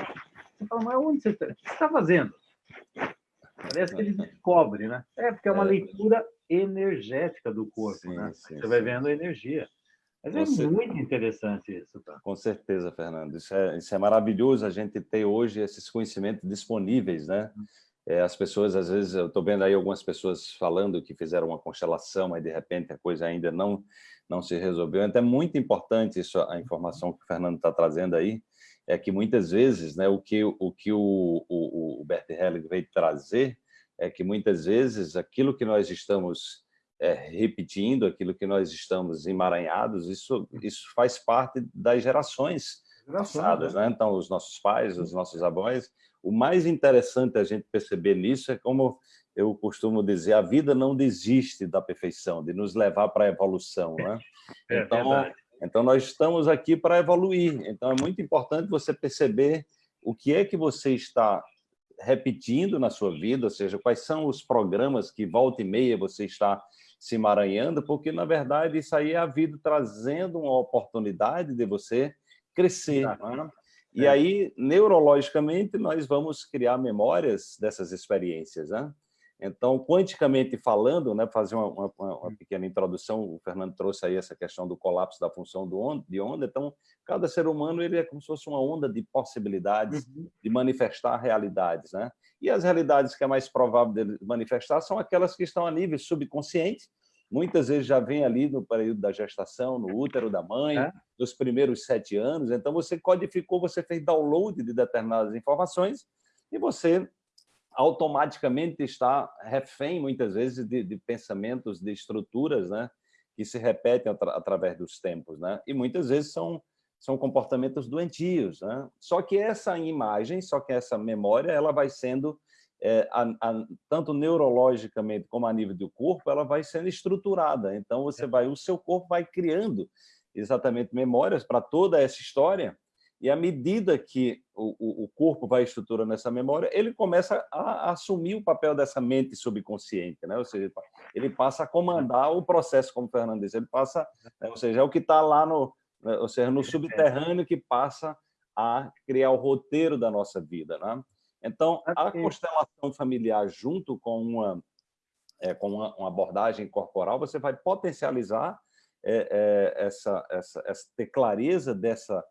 Você fala, mas onde você está? O que você está fazendo? Parece que ele descobre, né? É, porque é uma é. leitura energética do corpo, sim, né? Sim, você vai vendo a energia. Mas é muito interessante isso. Tá? Com certeza, Fernando. Isso é, isso é maravilhoso a gente ter hoje esses conhecimentos disponíveis, né? É, as pessoas, às vezes, eu estou vendo aí algumas pessoas falando que fizeram uma constelação, mas de repente a coisa ainda não, não se resolveu. Então é muito importante isso, a informação que o Fernando está trazendo aí, é que muitas vezes né, o que o, que o, o, o Bert Helling veio trazer é que muitas vezes aquilo que nós estamos é, repetindo aquilo que nós estamos emaranhados, isso, isso faz parte das gerações passadas, né? né? Então, os nossos pais, os nossos avós. O mais interessante a gente perceber nisso é como eu costumo dizer, a vida não desiste da perfeição, de nos levar para a evolução, né? É então, então, nós estamos aqui para evoluir. Então, é muito importante você perceber o que é que você está repetindo na sua vida, ou seja, quais são os programas que volta e meia você está se emaranhando, porque, na verdade, isso aí é a vida trazendo uma oportunidade de você crescer. Né? E é. aí, neurologicamente, nós vamos criar memórias dessas experiências. Né? Então, quanticamente falando, né, fazer uma, uma, uma, hum. pequena introdução, o Fernando trouxe aí essa questão do colapso da função de onda, então, cada ser humano ele é como se fosse uma onda de possibilidades uhum. de manifestar realidades. Né? E as realidades que é mais provável de manifestar são aquelas que estão a nível subconsciente, muitas vezes já vem ali no período da gestação, no útero da mãe, é. nos primeiros sete anos, então você codificou, você fez download de determinadas informações e você automaticamente está refém, muitas vezes, de, de pensamentos, de estruturas né, que se repetem atra, através dos tempos. Né? E muitas vezes são, são comportamentos doentios. Né? Só que essa imagem, só que essa memória, ela vai sendo, é, a, a, tanto neurologicamente como a nível do corpo, ela vai sendo estruturada. Então, você vai, o seu corpo vai criando exatamente memórias para toda essa história, e à medida que o, o, corpo vai estruturando essa memória, ele começa a, a, assumir o papel dessa mente subconsciente, né? ou seja, ele passa a comandar o processo, como o Fernando disse, ele passa, né? ou seja, é o que está lá no, né? ou seja, no subterrâneo que passa a criar o roteiro da nossa vida. Né? Então, a constelação familiar junto com uma, é, com uma, uma abordagem corporal, você vai potencializar é, é, essa, essa, essa, ter clareza dessa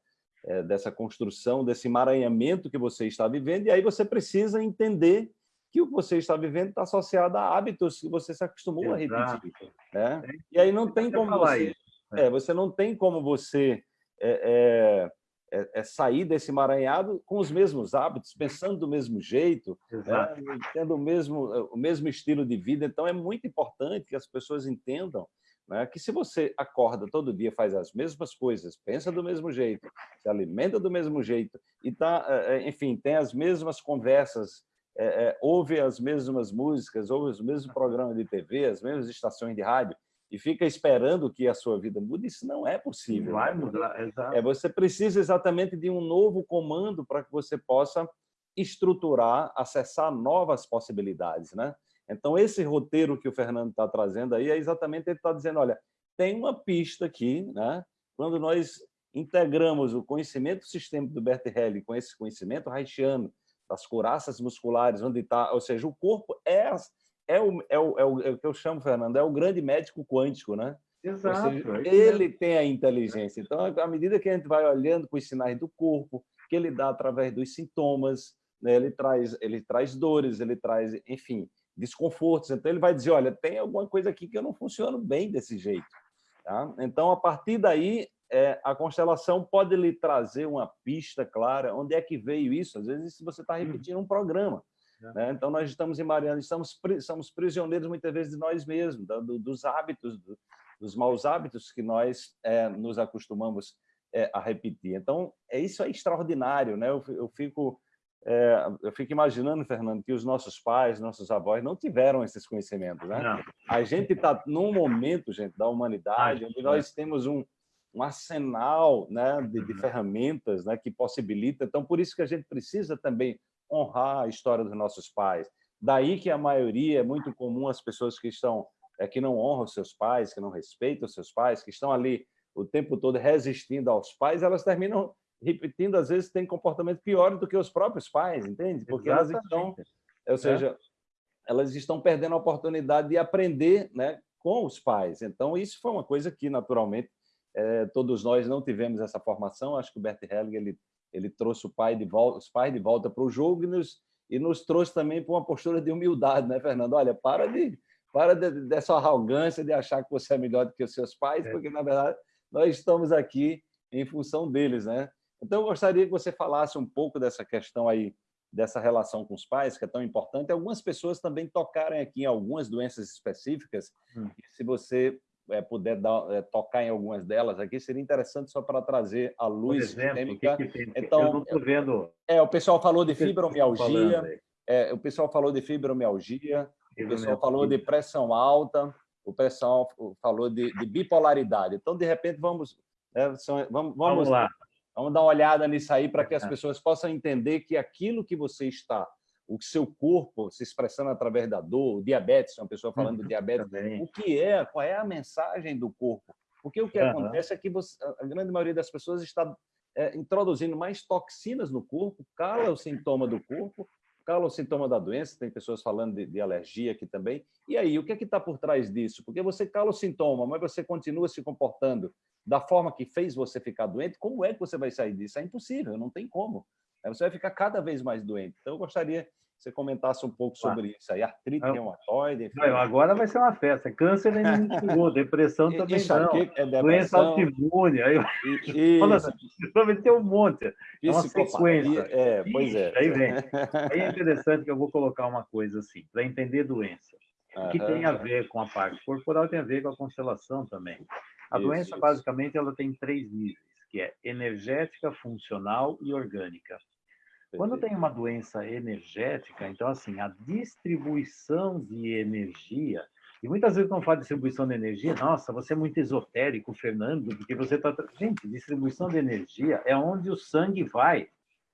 é, dessa construção, desse emaranhamento que você está vivendo, e aí você precisa entender que o que você está vivendo está associado a hábitos que você se acostumou Exato. a repetir. Né? E aí não tem como você... É. é, você não tem como você é, é, é, sair desse emaranhado com os mesmos hábitos, pensando do mesmo jeito, né? tendo o mesmo, o mesmo estilo de vida. Então, é muito importante que as pessoas entendam né? que se você acorda todo dia, faz as mesmas coisas, pensa do mesmo jeito, se alimenta do mesmo jeito, e tá, eh, eh, enfim, tem as mesmas conversas é, ouve as mesmas músicas, ouve os mesmos programas de TV, as mesmas estações de rádio, e fica esperando que a sua vida mude, isso não é possível. Vai mudar, exato. É, você precisa exatamente de um novo comando para que você possa estruturar, acessar novas possibilidades. Né? Então, esse roteiro que o Fernando está trazendo aí é exatamente ele está dizendo, olha, tem uma pista aqui, né? quando nós integramos o conhecimento sistêmico do Bert Helling com esse conhecimento haitiano das couraças musculares, onde está, ou seja, o corpo é, é, o, é, o, é, o, é o que eu chamo, Fernando, é o grande médico quântico, né? Exato. Seja, é ele tem a inteligência. Então, à medida que a gente vai olhando para os sinais do corpo, que ele dá através dos sintomas, né? ele, traz, ele traz dores, ele traz, enfim, desconfortos. Então, ele vai dizer, olha, tem alguma coisa aqui que eu não funciono bem desse jeito. Tá? Então, a partir daí, é, a constelação pode lhe trazer uma pista clara, onde é que veio isso? Às vezes você está uhum. repetindo um programa. É. Né? Então, nós estamos em Mariana, estamos, somos prisioneiros muitas vezes de nós mesmos, do, dos hábitos, do, dos maus hábitos que nós é, nos acostumamos é, a repetir. Então, é isso é extraordinário. Né? Eu, eu fico é, eu fico imaginando, Fernando, que os nossos pais, nossos avós não tiveram esses conhecimentos. Né? Não. A gente está num momento, gente, da humanidade, onde nós temos um, um arsenal né, de, de, uhum. ferramentas né, que possibilita. Então, por isso que a gente precisa também honrar a história dos nossos pais. Daí que a maioria, é muito comum as pessoas que estão é, que não honram seus pais, que não respeitam seus pais, que estão ali o tempo todo resistindo aos pais, elas terminam repetindo, às vezes, tem comportamento pior do que os próprios pais, entende? Porque Exatamente. elas estão, ou seja, é. elas estão perdendo a oportunidade de aprender né, com os pais. Então, isso foi uma coisa que, naturalmente, é, todos nós não tivemos essa formação. Acho que o Bert Hellinger ele, ele trouxe o pai de volta, os pais de volta para o jogo e nos, e nos trouxe também para uma postura de humildade, né, Fernando? Olha, para de para de, dessa arrogância de achar que você é melhor do que os seus pais, é. porque na verdade nós estamos aqui em função deles, né? Então eu gostaria que você falasse um pouco dessa questão aí dessa relação com os pais, que é tão importante. Algumas pessoas também tocaram aqui em algumas doenças específicas. Hum. Se você é, puder dar, é, tocar em algumas delas aqui, seria interessante só para trazer a luz exemplo, Que que tem? Então, eu vendo. É, o pessoal falou de fibromialgia, é, o pessoal falou de fibromialgia, o pessoal falou de pressão alta, o pessoal falou de, de bipolaridade. Então, de repente, vamos, né, são, vamos, vamos, vamos, lá. Vamos dar uma olhada nisso aí para que as pessoas possam entender que aquilo que você está o seu corpo se expressando através da dor, o diabetes, uma pessoa falando do uhum, diabetes, Também. o que é, qual é a mensagem do corpo? Porque o que uhum. acontece é que você, a grande maioria das pessoas está é, introduzindo mais toxinas no corpo, cala o sintoma do corpo, cala o sintoma da doença, tem pessoas falando de, de alergia aqui também. E aí, o que é que está por trás disso? Porque você cala o sintoma, mas você continua se comportando da forma que fez você ficar doente, como é que você vai sair disso? É impossível, não tem como. Você vai ficar cada vez mais doente. Então, eu gostaria que você comentasse um pouco sobre ah. isso aí. Artrite reumatoide... Enfim. Agora vai ser uma festa. Câncer nem depressão também não. É Doença autoimune. Aí... Vai ter um monte. É uma sequência. É, pois é. Aí vem. Aí é interessante que eu vou colocar uma coisa assim, para entender doença. Que tem a ver com a parte corporal tem a ver com a constelação também. A isso, doença, isso. basicamente, ela tem três níveis, que é energética, funcional e orgânica. Quando tem uma doença energética, então, assim, a distribuição de energia, e muitas vezes quando fala distribuição de energia, nossa, você é muito esotérico, Fernando, porque você está... Gente, distribuição de energia é onde o sangue vai,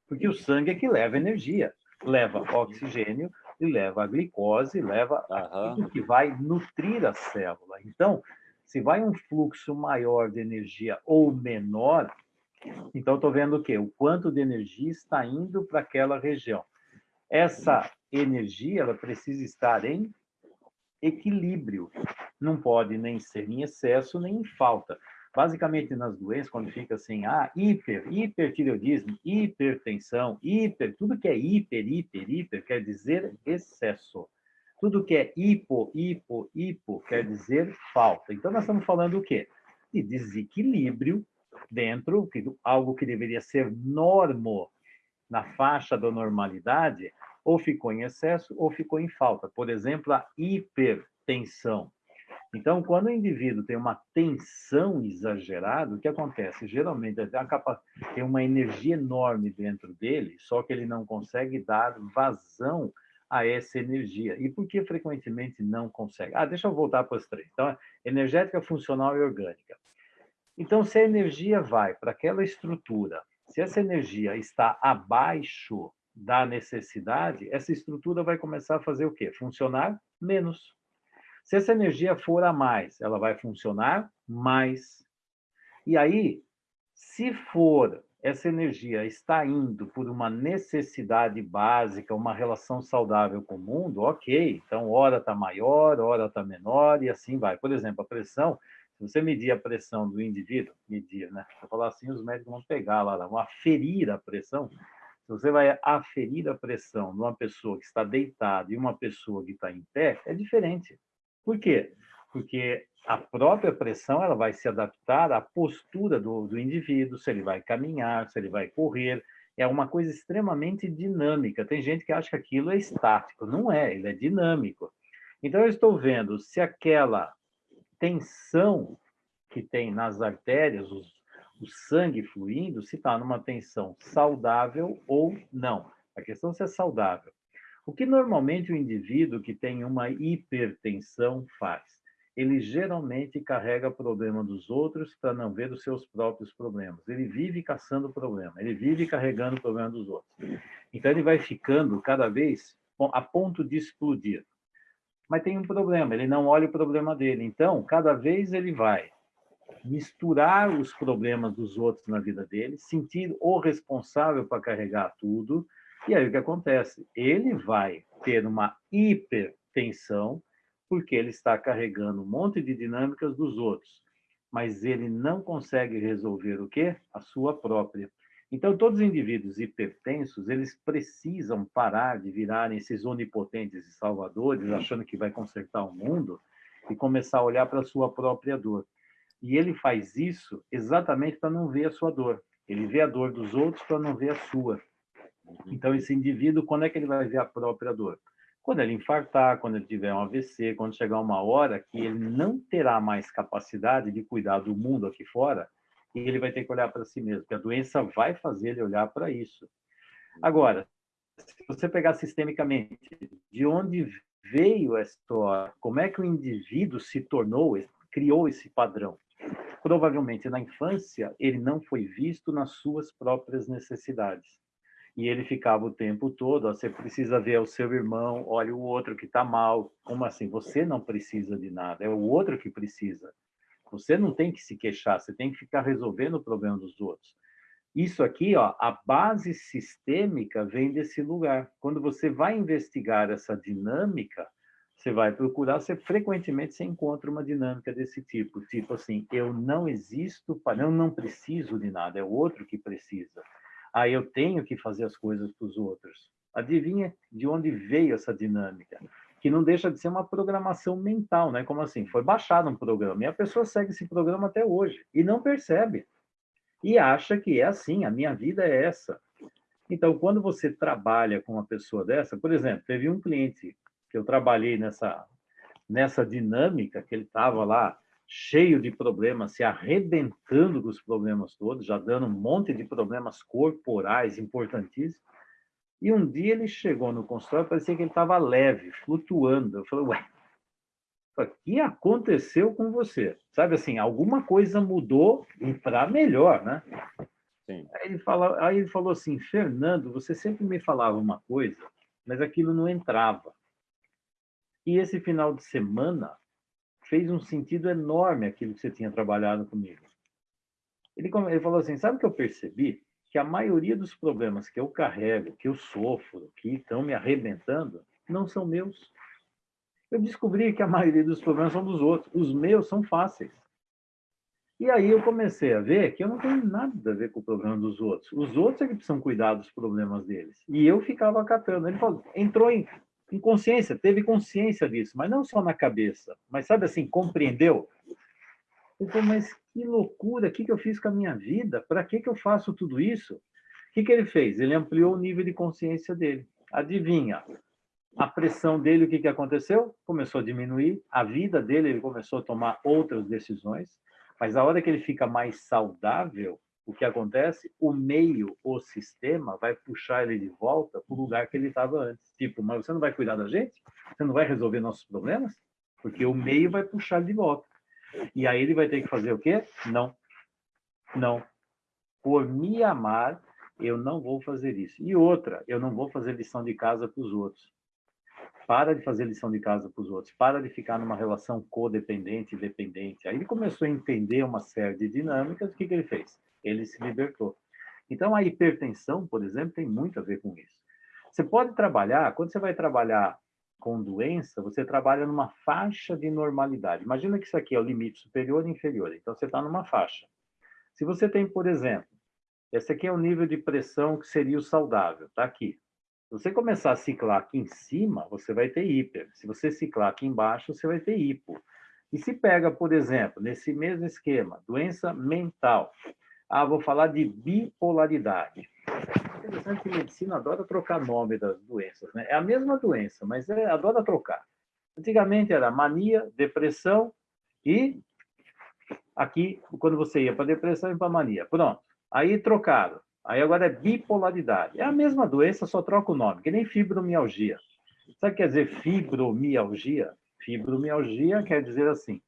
porque o sangue é que leva energia. Leva oxigênio e leva a glicose, leva uhum. tudo que vai nutrir a célula. Então, se vai um fluxo maior de energia ou menor, então, estou vendo o quê? O quanto de energia está indo para aquela região. Essa energia ela precisa estar em equilíbrio. Não pode nem ser em excesso, nem em falta. Basicamente, nas doenças, quando fica assim, ah, hiper, hipertireoidismo, hipertensão, hiper, tudo que é hiper, hiper, hiper, quer dizer excesso. Tudo que é hipo, hipo, hipo, quer dizer falta. Então, nós estamos falando o quê? De desequilíbrio dentro, que, algo que deveria ser normo na faixa da normalidade, ou ficou em excesso ou ficou em falta. Por exemplo, a hipertensão. Então, quando o indivíduo tem uma tensão exagerada, o que acontece? Geralmente, tem uma energia enorme dentro dele, só que ele não consegue dar vazão a essa energia. E por que frequentemente não consegue? Ah, deixa eu voltar para os três. Então, energética, funcional e orgânica. Então, se a energia vai para aquela estrutura, se essa energia está abaixo da necessidade, essa estrutura vai começar a fazer o quê? Funcionar menos. Se essa energia for a mais, ela vai funcionar mais. E aí, se for essa energia está indo por uma necessidade básica, uma relação saudável com o mundo, ok. Então, hora está maior, hora está menor, e assim vai. Por exemplo, a pressão, se você medir a pressão do indivíduo, medir, né? Se eu falar assim, os médicos vão pegar lá, vão aferir a pressão. Se você vai aferir a pressão de uma pessoa que está deitada e uma pessoa que está em pé, é diferente. Por quê? Porque a própria pressão ela vai se adaptar à postura do, do indivíduo, se ele vai caminhar, se ele vai correr. É uma coisa extremamente dinâmica. Tem gente que acha que aquilo é estático. Não é, ele é dinâmico. Então, eu estou vendo se aquela tensão que tem nas artérias, os, o sangue fluindo, se está numa tensão saudável ou não. A questão é se é saudável. O que normalmente o indivíduo que tem uma hipertensão faz? ele geralmente carrega problema dos outros para não ver os seus próprios problemas. Ele vive caçando problema, ele vive carregando problema dos outros. Então, ele vai ficando cada vez a ponto de explodir. Mas tem um problema, ele não olha o problema dele. Então, cada vez ele vai misturar os problemas dos outros na vida dele, sentir o responsável para carregar tudo, e aí o que acontece? Ele vai ter uma hipertensão, porque ele está carregando um monte de dinâmicas dos outros, mas ele não consegue resolver o quê? A sua própria. Então, todos os indivíduos hipertensos, eles precisam parar de virarem esses onipotentes e salvadores, achando que vai consertar o mundo, e começar a olhar para a sua própria dor. E ele faz isso exatamente para não ver a sua dor. Ele vê a dor dos outros para não ver a sua. Então, esse indivíduo, quando é que ele vai ver a própria dor? Quando ele infartar, quando ele tiver um AVC, quando chegar uma hora que ele não terá mais capacidade de cuidar do mundo aqui fora, e ele vai ter que olhar para si mesmo, porque a doença vai fazer ele olhar para isso. Agora, se você pegar sistemicamente, de onde veio essa história, como é que o indivíduo se tornou, criou esse padrão? Provavelmente na infância ele não foi visto nas suas próprias necessidades e ele ficava o tempo todo, você precisa ver o seu irmão, olha o outro que está mal. Como assim? Você não precisa de nada, é o outro que precisa. Você não tem que se queixar, você tem que ficar resolvendo o problema dos outros. Isso aqui, ó, a base sistêmica vem desse lugar. Quando você vai investigar essa dinâmica, você vai procurar, você frequentemente você encontra uma dinâmica desse tipo, tipo assim, eu não existo, eu não preciso de nada, é o outro que precisa ah, eu tenho que fazer as coisas para os outros. Adivinha de onde veio essa dinâmica? Que não deixa de ser uma programação mental, né? Como assim? Foi baixado um programa e a pessoa segue esse programa até hoje e não percebe. E acha que é assim, a minha vida é essa. Então, quando você trabalha com uma pessoa dessa, por exemplo, teve um cliente que eu trabalhei nessa, nessa dinâmica, que ele estava lá cheio de problemas, se arrebentando com os problemas todos, já dando um monte de problemas corporais importantíssimos. E um dia ele chegou no consultório, parecia que ele estava leve, flutuando. Eu falei, ué, o que aconteceu com você? Sabe assim, alguma coisa mudou e para melhor, né? Sim. Aí, ele fala, aí ele falou assim, Fernando, você sempre me falava uma coisa, mas aquilo não entrava. E esse final de semana, fez um sentido enorme aquilo que você tinha trabalhado comigo. Ele, ele falou assim, sabe o que eu percebi? Que a maioria dos problemas que eu carrego, que eu sofro, que estão me arrebentando, não são meus. Eu descobri que a maioria dos problemas são dos outros. Os meus são fáceis. E aí eu comecei a ver que eu não tenho nada a ver com o problema dos outros. Os outros é que precisam cuidar dos problemas deles. E eu ficava acatando. Ele falou, entrou em em consciência, teve consciência disso, mas não só na cabeça, mas sabe assim, compreendeu? Eu falei, mas que loucura, o que, que eu fiz com a minha vida? Para que, que eu faço tudo isso? O que, que ele fez? Ele ampliou o nível de consciência dele. Adivinha? A pressão dele, o que, que aconteceu? Começou a diminuir, a vida dele, ele começou a tomar outras decisões, mas a hora que ele fica mais saudável, o que acontece? O meio, o sistema, vai puxar ele de volta para o lugar que ele estava antes. Tipo, mas você não vai cuidar da gente? Você não vai resolver nossos problemas? Porque o meio vai puxar ele de volta. E aí ele vai ter que fazer o quê? Não. Não. Por me amar, eu não vou fazer isso. E outra, eu não vou fazer lição de casa para os outros. Para de fazer lição de casa para os outros. Para de ficar numa relação codependente e dependente. Aí ele começou a entender uma série de dinâmicas. O que, que ele fez? Ele se libertou. Então, a hipertensão, por exemplo, tem muito a ver com isso. Você pode trabalhar, quando você vai trabalhar com doença, você trabalha numa faixa de normalidade. Imagina que isso aqui é o limite superior e inferior. Então, você está numa faixa. Se você tem, por exemplo, esse aqui é o nível de pressão que seria o saudável, está aqui. Se você começar a ciclar aqui em cima, você vai ter hiper. Se você ciclar aqui embaixo, você vai ter hipo. E se pega, por exemplo, nesse mesmo esquema, doença mental. Ah, vou falar de bipolaridade. Interessante que a medicina adora trocar nome das doenças, né? É a mesma doença, mas é, adora trocar. Antigamente era mania, depressão e aqui, quando você ia para depressão e para mania. Pronto. Aí trocaram. Aí agora é bipolaridade. É a mesma doença, só troca o nome, que nem fibromialgia. Sabe o que quer dizer fibromialgia? Fibromialgia quer dizer assim,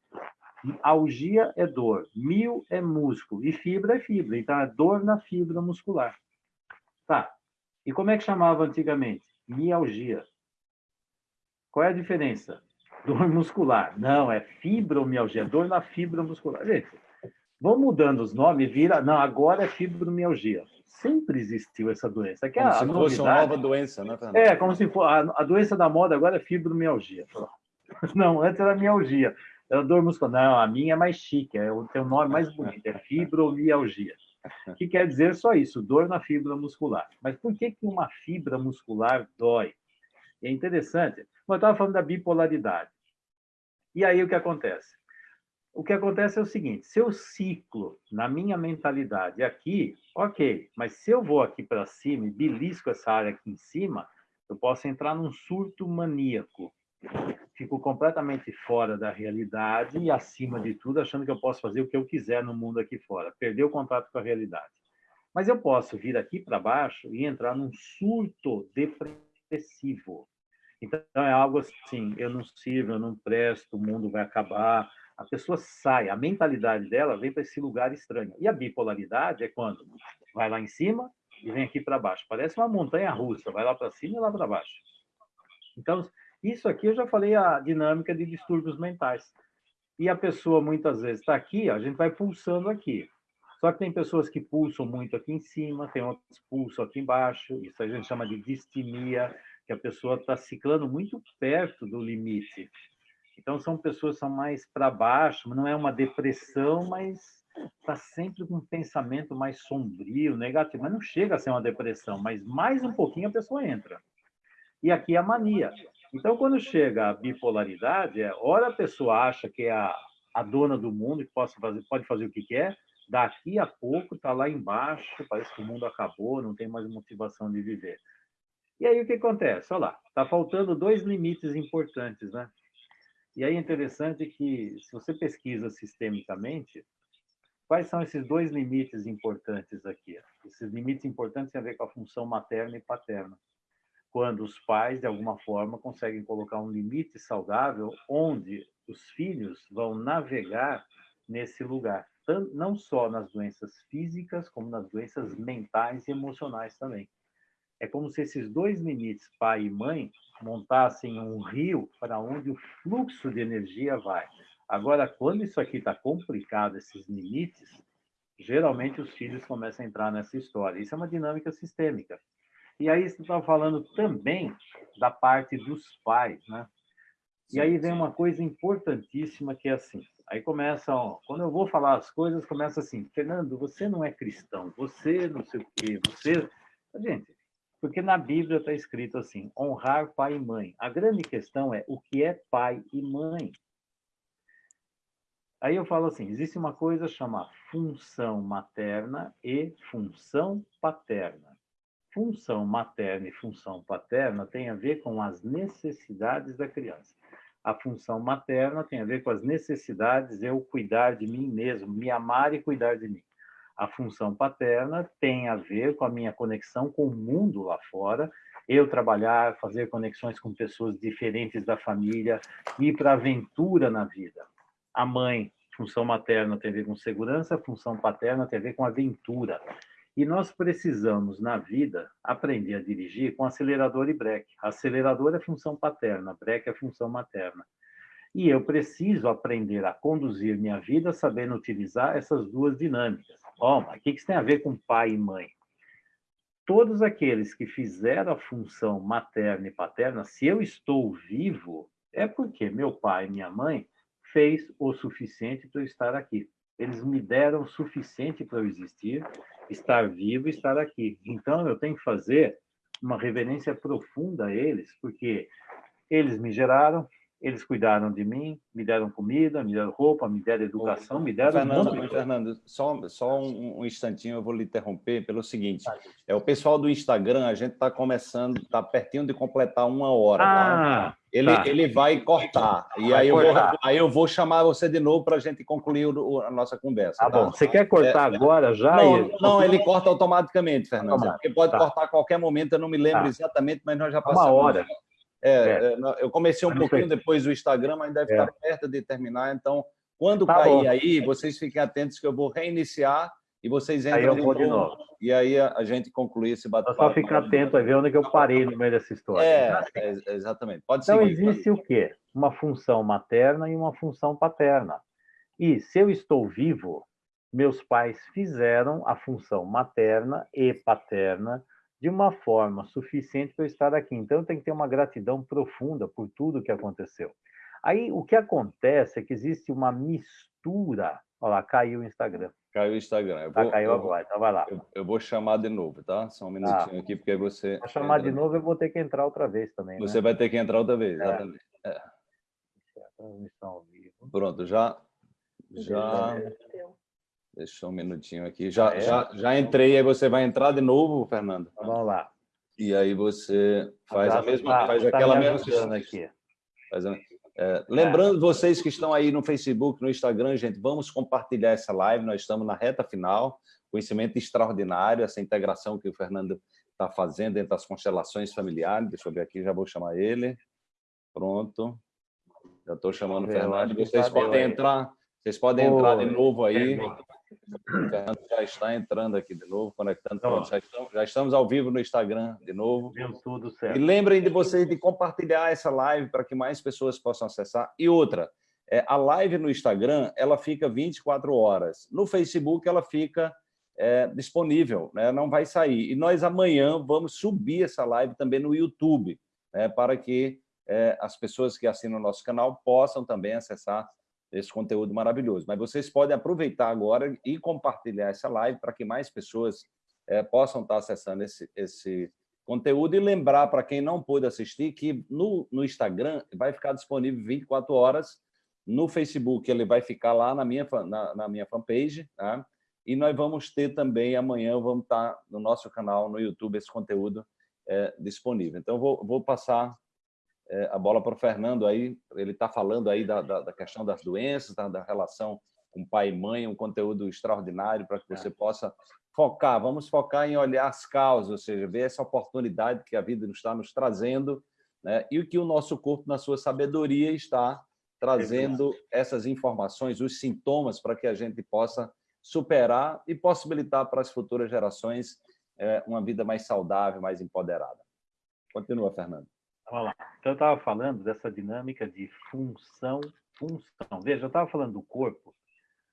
algia é dor, mil é músculo e fibra é fibra, então é dor na fibra muscular. Tá. E como é que chamava antigamente? Mialgia. Qual é a diferença? Dor muscular. Não, é fibromialgia, dor na fibra muscular. Gente, vão mudando os nomes, vira. Não, agora é fibromialgia sempre existiu essa doença. Que como a, se a fosse novidade, uma nova doença, né, Fernando? É, como se for a, a, doença da moda agora é fibromialgia. Não, antes era mialgia, era dor muscular. Não, a minha é mais chique, é, tem um nome mais bonito, é fibromialgia. Que quer dizer só isso, dor na fibra muscular. Mas por que, que uma fibra muscular dói? É interessante. Eu estava falando da bipolaridade. E aí o que acontece? o que acontece é o seguinte: se eu ciclo na minha mentalidade aqui, ok, mas se eu vou aqui para cima e belisco essa área aqui em cima, eu posso entrar num surto maníaco. Fico completamente fora da realidade e acima de tudo, achando que eu posso fazer o que eu quiser no mundo aqui fora, perder o contato com a realidade. Mas eu posso vir aqui para baixo e entrar num surto depressivo. Então é algo assim: eu não sirvo, eu não presto, o mundo vai acabar, a pessoa sai, a mentalidade dela vem para esse lugar estranho. E a bipolaridade é quando vai lá em cima e vem aqui para baixo. Parece uma montanha russa, vai lá para cima e lá para baixo. Então, isso aqui eu já falei a dinâmica de distúrbios mentais. E a pessoa muitas vezes está aqui, a gente vai pulsando aqui. Só que tem pessoas que pulsam muito aqui em cima, tem outras que pulsam aqui embaixo. Isso a gente chama de distimia, que a pessoa está ciclando muito perto do limite. Então, são pessoas que são mais para baixo, não é uma depressão, mas está sempre com um pensamento mais sombrio, negativo. Mas não chega a ser uma depressão, mas mais um pouquinho a pessoa entra. E aqui é a mania. Então, quando chega a bipolaridade, é hora a pessoa acha que é a, a dona do mundo, que pode fazer, pode fazer o que quer, daqui a pouco está lá embaixo, parece que o mundo acabou, não tem mais motivação de viver. E aí o que acontece? Olha lá, está faltando dois limites importantes, né? E aí é interessante que, se você pesquisa sistemicamente, quais são esses dois limites importantes aqui? Esses limites importantes têm a ver com a função materna e paterna. Quando os pais, de alguma forma, conseguem colocar um limite saudável onde os filhos vão navegar nesse lugar, não só nas doenças físicas, como nas doenças mentais e emocionais também. É como se esses dois limites, pai e mãe, montassem um rio para onde o fluxo de energia vai. Agora, quando isso aqui está complicado, esses limites, geralmente os filhos começam a entrar nessa história. Isso é uma dinâmica sistêmica. E aí você está falando também da parte dos pais, né? E aí vem uma coisa importantíssima que é assim. Aí começa, ó, quando eu vou falar as coisas, começa assim, Fernando, você não é cristão, você não sei o quê, você... Gente, porque na Bíblia está escrito assim: honrar pai e mãe. A grande questão é o que é pai e mãe. Aí eu falo assim: existe uma coisa chamada função materna e função paterna. Função materna e função paterna tem a ver com as necessidades da criança. A função materna tem a ver com as necessidades eu cuidar de mim mesmo, me amar e cuidar de mim. A função paterna tem a ver com a minha conexão com o mundo lá fora, eu trabalhar, fazer conexões com pessoas diferentes da família, ir para aventura na vida. A mãe, função materna tem a ver com segurança, função paterna tem a ver com aventura. E nós precisamos, na vida, aprender a dirigir com acelerador e breque. Acelerador é função paterna, breque é função materna. E eu preciso aprender a conduzir minha vida sabendo utilizar essas duas dinâmicas. Bom, mas o que isso tem a ver com pai e mãe? Todos aqueles que fizeram a função materna e paterna, se eu estou vivo, é porque meu pai e minha mãe fez o suficiente para eu estar aqui. Eles me deram o suficiente para eu existir, estar vivo e estar aqui. Então, eu tenho que fazer uma reverência profunda a eles, porque eles me geraram, eles cuidaram de mim, me deram comida, me deram roupa, me deram educação, me deram... Fernando, um Fernando só, só um, um, instantinho, eu vou lhe interromper pelo seguinte. É o pessoal do Instagram, a gente está começando, está pertinho de completar uma hora. Tá? Ah, tá? Ele, tá. ele vai cortar. E vai aí, eu vou, aí eu vou chamar você de novo para a gente concluir o, a nossa conversa. Tá, tá? bom. Você quer cortar é, agora já? Não, ele... não, ele corta automaticamente, Fernando. Porque pode tá. cortar a qualquer momento, eu não me lembro tá. exatamente, mas nós já passamos... Uma hora. É, é. é eu comecei um pouquinho depois do Instagram, mas deve é. estar perto de terminar. Então, quando tá cair bom. aí, vocês fiquem atentos que eu vou reiniciar e vocês entram de, novo, de, novo, E aí a, a gente conclui esse bate-papo. Só ficar atento a ver onde é que eu parei no meio dessa história. É, é exatamente. Pode então, existe o quê? Uma função materna e uma função paterna. E se eu estou vivo, meus pais fizeram a função materna e paterna de uma forma suficiente para eu estar aqui. Então, eu tenho que ter uma gratidão profunda por tudo que aconteceu. Aí, o que acontece é que existe uma mistura. Olha lá, caiu o Instagram. Caiu o Instagram. Eu tá, vou, caiu agora, então vai lá. Eu, eu, vou chamar de novo, tá? Só um minutinho ah, aqui, porque você... Para chamar entra... de novo, eu vou ter que entrar outra vez também, Você né? vai ter que entrar outra vez, é. exatamente. É. Transmissão ao vivo. Pronto, já... Já... Deixa um minutinho aqui. Já, é. já, já entrei, aí você vai entrar de novo, Fernando? Então, vamos lá. E aí você faz a mesma, tá, faz tá aquela mesma... Aqui. Faz a... É, lembrando vocês que estão aí no Facebook, no Instagram, gente, vamos compartilhar essa live, nós estamos na reta final, conhecimento extraordinário, essa integração que o Fernando está fazendo entre as constelações familiares, deixa eu ver aqui, já vou chamar ele, pronto, já estou chamando o Fernando, vocês podem entrar, vocês podem entrar de novo aí, o Fernando já está entrando aqui de novo, conectando. Pronto, já, estamos, já, estamos, ao vivo no Instagram de novo. Deu tudo certo. E lembrem de vocês de compartilhar essa live para que mais pessoas possam acessar. E outra, é, a live no Instagram ela fica 24 horas. No Facebook ela fica é, disponível, né? não vai sair. E nós amanhã vamos subir essa live também no YouTube, né? para que é, as pessoas que assinam o nosso canal possam também acessar esse conteúdo maravilhoso. Mas vocês podem aproveitar agora e compartilhar essa live para que mais pessoas é, possam estar acessando esse, esse conteúdo e lembrar para quem não pôde assistir que no, no Instagram vai ficar disponível 24 horas, no Facebook ele vai ficar lá na minha, na, na minha fanpage, tá? e nós vamos ter também, amanhã vamos estar no nosso canal no YouTube esse conteúdo é, disponível. Então, vou, vou passar a bola para o Fernando aí, ele está falando aí da, da, da, questão das doenças, da, da, relação com pai e mãe, um conteúdo extraordinário para que você é. possa focar, vamos focar em olhar as causas, ou seja, ver essa oportunidade que a vida está nos trazendo né? e o que o nosso corpo, na sua sabedoria, está trazendo essas informações, os sintomas, para que a gente possa superar e possibilitar para as futuras gerações é, uma vida mais saudável, mais empoderada. Continua, Fernando. Vamos lá. Então, eu estava falando dessa dinâmica de função, função. Veja, eu estava falando do corpo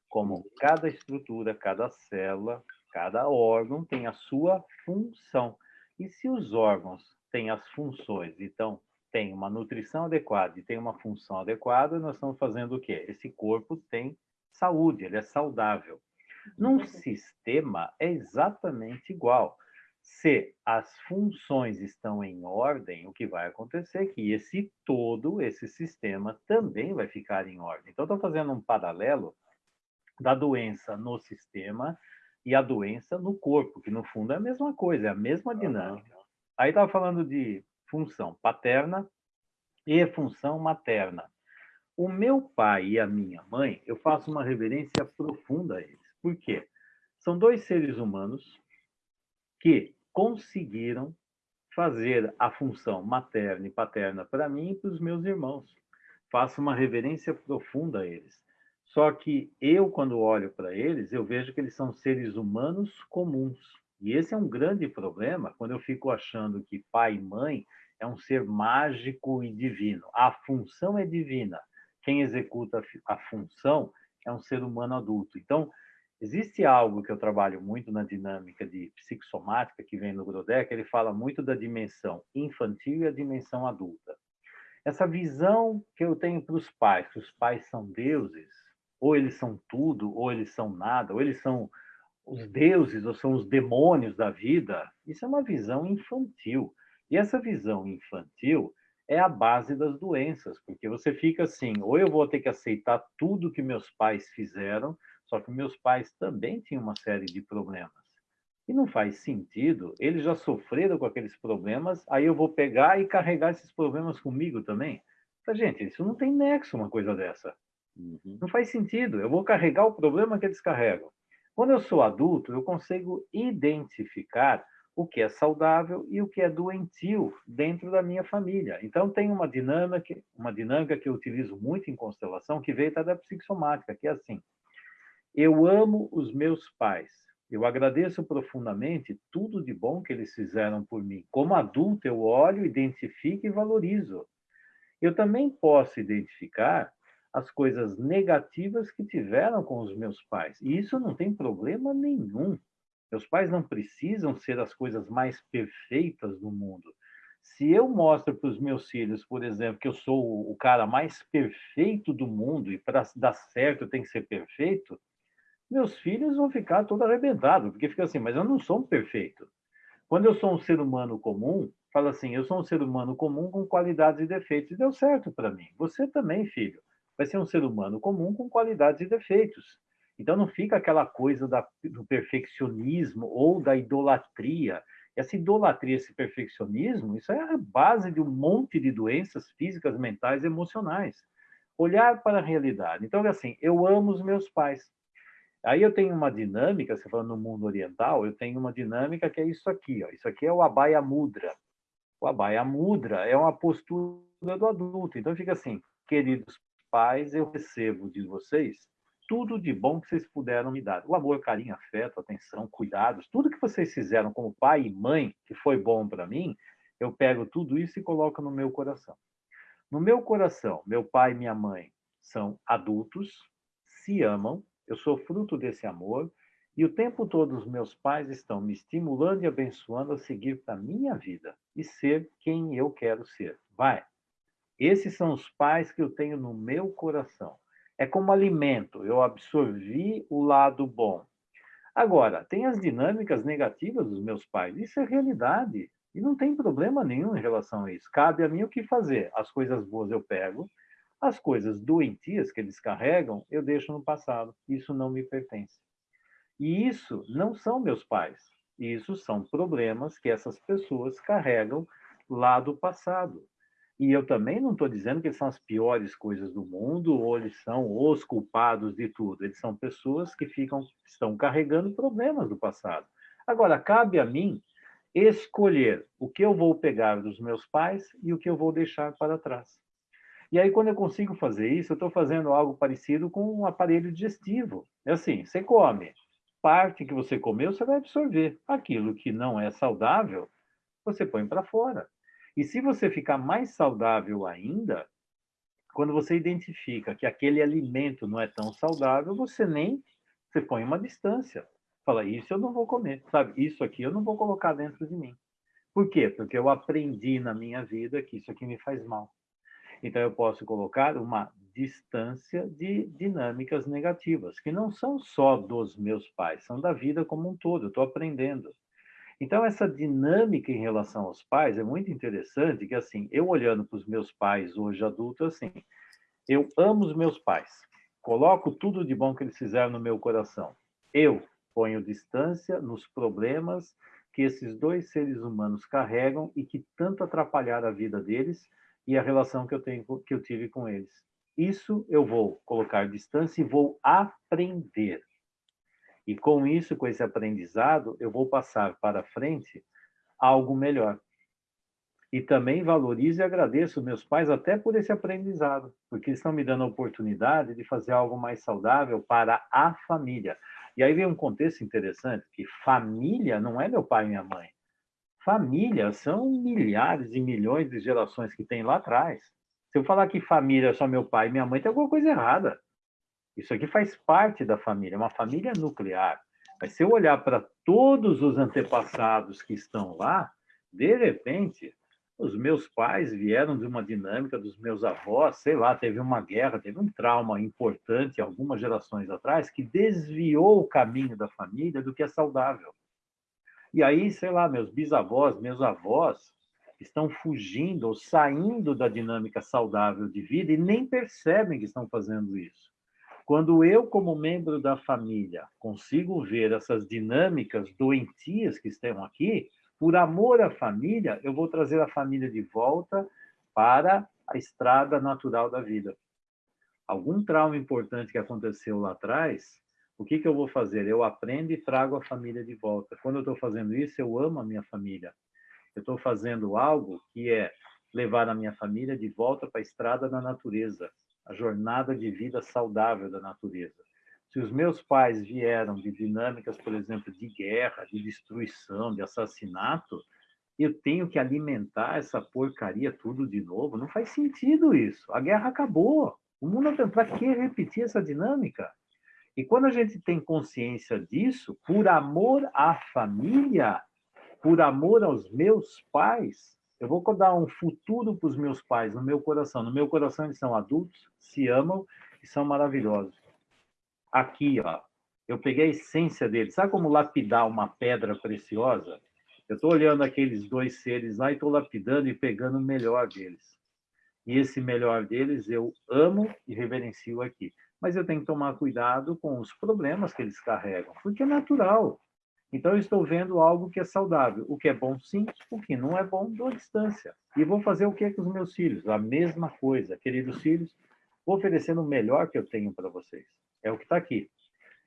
como cada estrutura, cada célula, cada órgão tem a sua função. E se os órgãos têm as funções, então tem uma nutrição adequada e tem uma função adequada, nós estamos fazendo o quê? Esse corpo tem saúde, ele é saudável. Num sistema é exatamente igual se as funções estão em ordem, o que vai acontecer é que esse todo, esse sistema, também vai ficar em ordem. Então, estou fazendo um paralelo da doença no sistema e a doença no corpo, que no fundo é a mesma coisa, é a mesma dinâmica. Aí estava falando de função paterna e função materna. O meu pai e a minha mãe, eu faço uma reverência profunda a eles. Por quê? São dois seres humanos que conseguiram fazer a função materna e paterna para mim e para os meus irmãos. Faço uma reverência profunda a eles. Só que eu, quando olho para eles, eu vejo que eles são seres humanos comuns. E esse é um grande problema quando eu fico achando que pai e mãe é um ser mágico e divino. A função é divina. Quem executa a função é um ser humano adulto. Então, existe algo que eu trabalho muito na dinâmica de psicossomática, que vem no Grodeck, ele fala muito da dimensão infantil e a dimensão adulta. Essa visão que eu tenho para os pais, que os pais são deuses, ou eles são tudo, ou eles são nada, ou eles são os deuses, ou são os demônios da vida, isso é uma visão infantil. E essa visão infantil é a base das doenças, porque você fica assim, ou eu vou ter que aceitar tudo que meus pais fizeram, só que meus pais também tinham uma série de problemas. E não faz sentido, eles já sofreram com aqueles problemas, aí eu vou pegar e carregar esses problemas comigo também. Então, gente, isso não tem nexo uma coisa dessa. Uhum. Não faz sentido, eu vou carregar o problema que eles carregam. Quando eu sou adulto, eu consigo identificar o que é saudável e o que é doentio dentro da minha família. Então, tem uma dinâmica, uma dinâmica que eu utilizo muito em constelação, que veio da psicossomática, que é assim. Eu amo os meus pais. Eu agradeço profundamente tudo de bom que eles fizeram por mim. Como adulto, eu olho, identifico e valorizo. Eu também posso identificar as coisas negativas que tiveram com os meus pais. E isso não tem problema nenhum. Meus pais não precisam ser as coisas mais perfeitas do mundo. Se eu mostro para os meus filhos, por exemplo, que eu sou o cara mais perfeito do mundo e para dar certo tem que ser perfeito, meus filhos vão ficar todo arrebentados, porque fica assim, mas eu não sou um perfeito. Quando eu sou um ser humano comum, fala assim, eu sou um ser humano comum com qualidades e defeitos. E deu certo para mim. Você também, filho vai ser um ser humano comum com qualidades e defeitos. Então não fica aquela coisa da, do perfeccionismo ou da idolatria. Essa idolatria, esse perfeccionismo, isso é a base de um monte de doenças físicas, mentais, emocionais. Olhar para a realidade. Então, assim, eu amo os meus pais. Aí eu tenho uma dinâmica, você falando no mundo oriental, eu tenho uma dinâmica que é isso aqui. Ó. Isso aqui é o Abhaya Mudra. O Abhaya Mudra é uma postura do adulto. Então fica assim, queridos pais, eu recebo de vocês tudo de bom que vocês puderam me dar. O amor, carinho, afeto, atenção, cuidados, tudo que vocês fizeram como pai e mãe, que foi bom para mim, eu pego tudo isso e coloco no meu coração. No meu coração, meu pai e minha mãe são adultos, se amam, eu sou fruto desse amor, e o tempo todo os meus pais estão me estimulando e abençoando a seguir para a minha vida e ser quem eu quero ser. Vai, esses são os pais que eu tenho no meu coração. É como alimento, eu absorvi o lado bom. Agora, tem as dinâmicas negativas dos meus pais. Isso é realidade. E não tem problema nenhum em relação a isso. Cabe a mim o que fazer. As coisas boas eu pego, as coisas doentias que eles carregam, eu deixo no passado. Isso não me pertence. E isso não são meus pais. Isso são problemas que essas pessoas carregam lá do passado. E eu também não estou dizendo que eles são as piores coisas do mundo ou eles são os culpados de tudo. Eles são pessoas que ficam, estão carregando problemas do passado. Agora, cabe a mim escolher o que eu vou pegar dos meus pais e o que eu vou deixar para trás. E aí, quando eu consigo fazer isso, eu estou fazendo algo parecido com um aparelho digestivo. É assim, você come, parte que você comeu, você vai absorver. Aquilo que não é saudável, você põe para fora. E se você ficar mais saudável ainda, quando você identifica que aquele alimento não é tão saudável, você nem você põe uma distância. Fala, isso eu não vou comer, sabe? Isso aqui eu não vou colocar dentro de mim. Por quê? Porque eu aprendi na minha vida que isso aqui me faz mal. Então eu posso colocar uma distância de dinâmicas negativas, que não são só dos meus pais, são da vida como um todo. Eu estou aprendendo. Então, essa dinâmica em relação aos pais é muito interessante, que assim, eu olhando para os meus pais hoje adultos, assim, eu amo os meus pais, coloco tudo de bom que eles fizeram no meu coração. Eu ponho distância nos problemas que esses dois seres humanos carregam e que tanto atrapalharam a vida deles e a relação que eu tenho que eu tive com eles. Isso eu vou colocar distância e vou aprender. E com isso, com esse aprendizado, eu vou passar para frente algo melhor. E também valorizo e agradeço meus pais até por esse aprendizado, porque eles estão me dando a oportunidade de fazer algo mais saudável para a família. E aí vem um contexto interessante, que família não é meu pai e minha mãe. Família são milhares e milhões de gerações que tem lá atrás. Se eu falar que família é só meu pai e minha mãe, tem alguma coisa errada. Isso aqui faz parte da família, é uma família nuclear. Mas se eu olhar para todos os antepassados que estão lá, de repente, os meus pais vieram de uma dinâmica dos meus avós, sei lá, teve uma guerra, teve um trauma importante algumas gerações atrás que desviou o caminho da família do que é saudável. E aí, sei lá, meus bisavós, meus avós estão fugindo ou saindo da dinâmica saudável de vida e nem percebem que estão fazendo isso. Quando eu, como membro da família, consigo ver essas dinâmicas doentias que estão aqui, por amor à família, eu vou trazer a família de volta para a estrada natural da vida. Algum trauma importante que aconteceu lá atrás, o que, que eu vou fazer? Eu aprendo e trago a família de volta. Quando eu estou fazendo isso, eu amo a minha família. Eu estou fazendo algo que é levar a minha família de volta para a estrada da natureza, a jornada de vida saudável da natureza. Se os meus pais vieram de dinâmicas, por exemplo, de guerra, de destruição, de assassinato, eu tenho que alimentar essa porcaria tudo de novo? Não faz sentido isso. A guerra acabou. O mundo para que repetir essa dinâmica? E quando a gente tem consciência disso, por amor à família, por amor aos meus pais, eu vou dar um futuro para os meus pais no meu coração. No meu coração eles são adultos, se amam e são maravilhosos aqui, ó, eu peguei a essência dele. Sabe como lapidar uma pedra preciosa? Eu estou olhando aqueles dois seres lá e estou lapidando e pegando o melhor deles. E esse melhor deles eu amo e reverencio aqui. Mas eu tenho que tomar cuidado com os problemas que eles carregam, porque é natural. Então, eu estou vendo algo que é saudável. O que é bom, sim. O que não é bom, dou distância. E vou fazer o que com os meus filhos? A mesma coisa. Queridos filhos, vou oferecendo o melhor que eu tenho para vocês. É o que está aqui.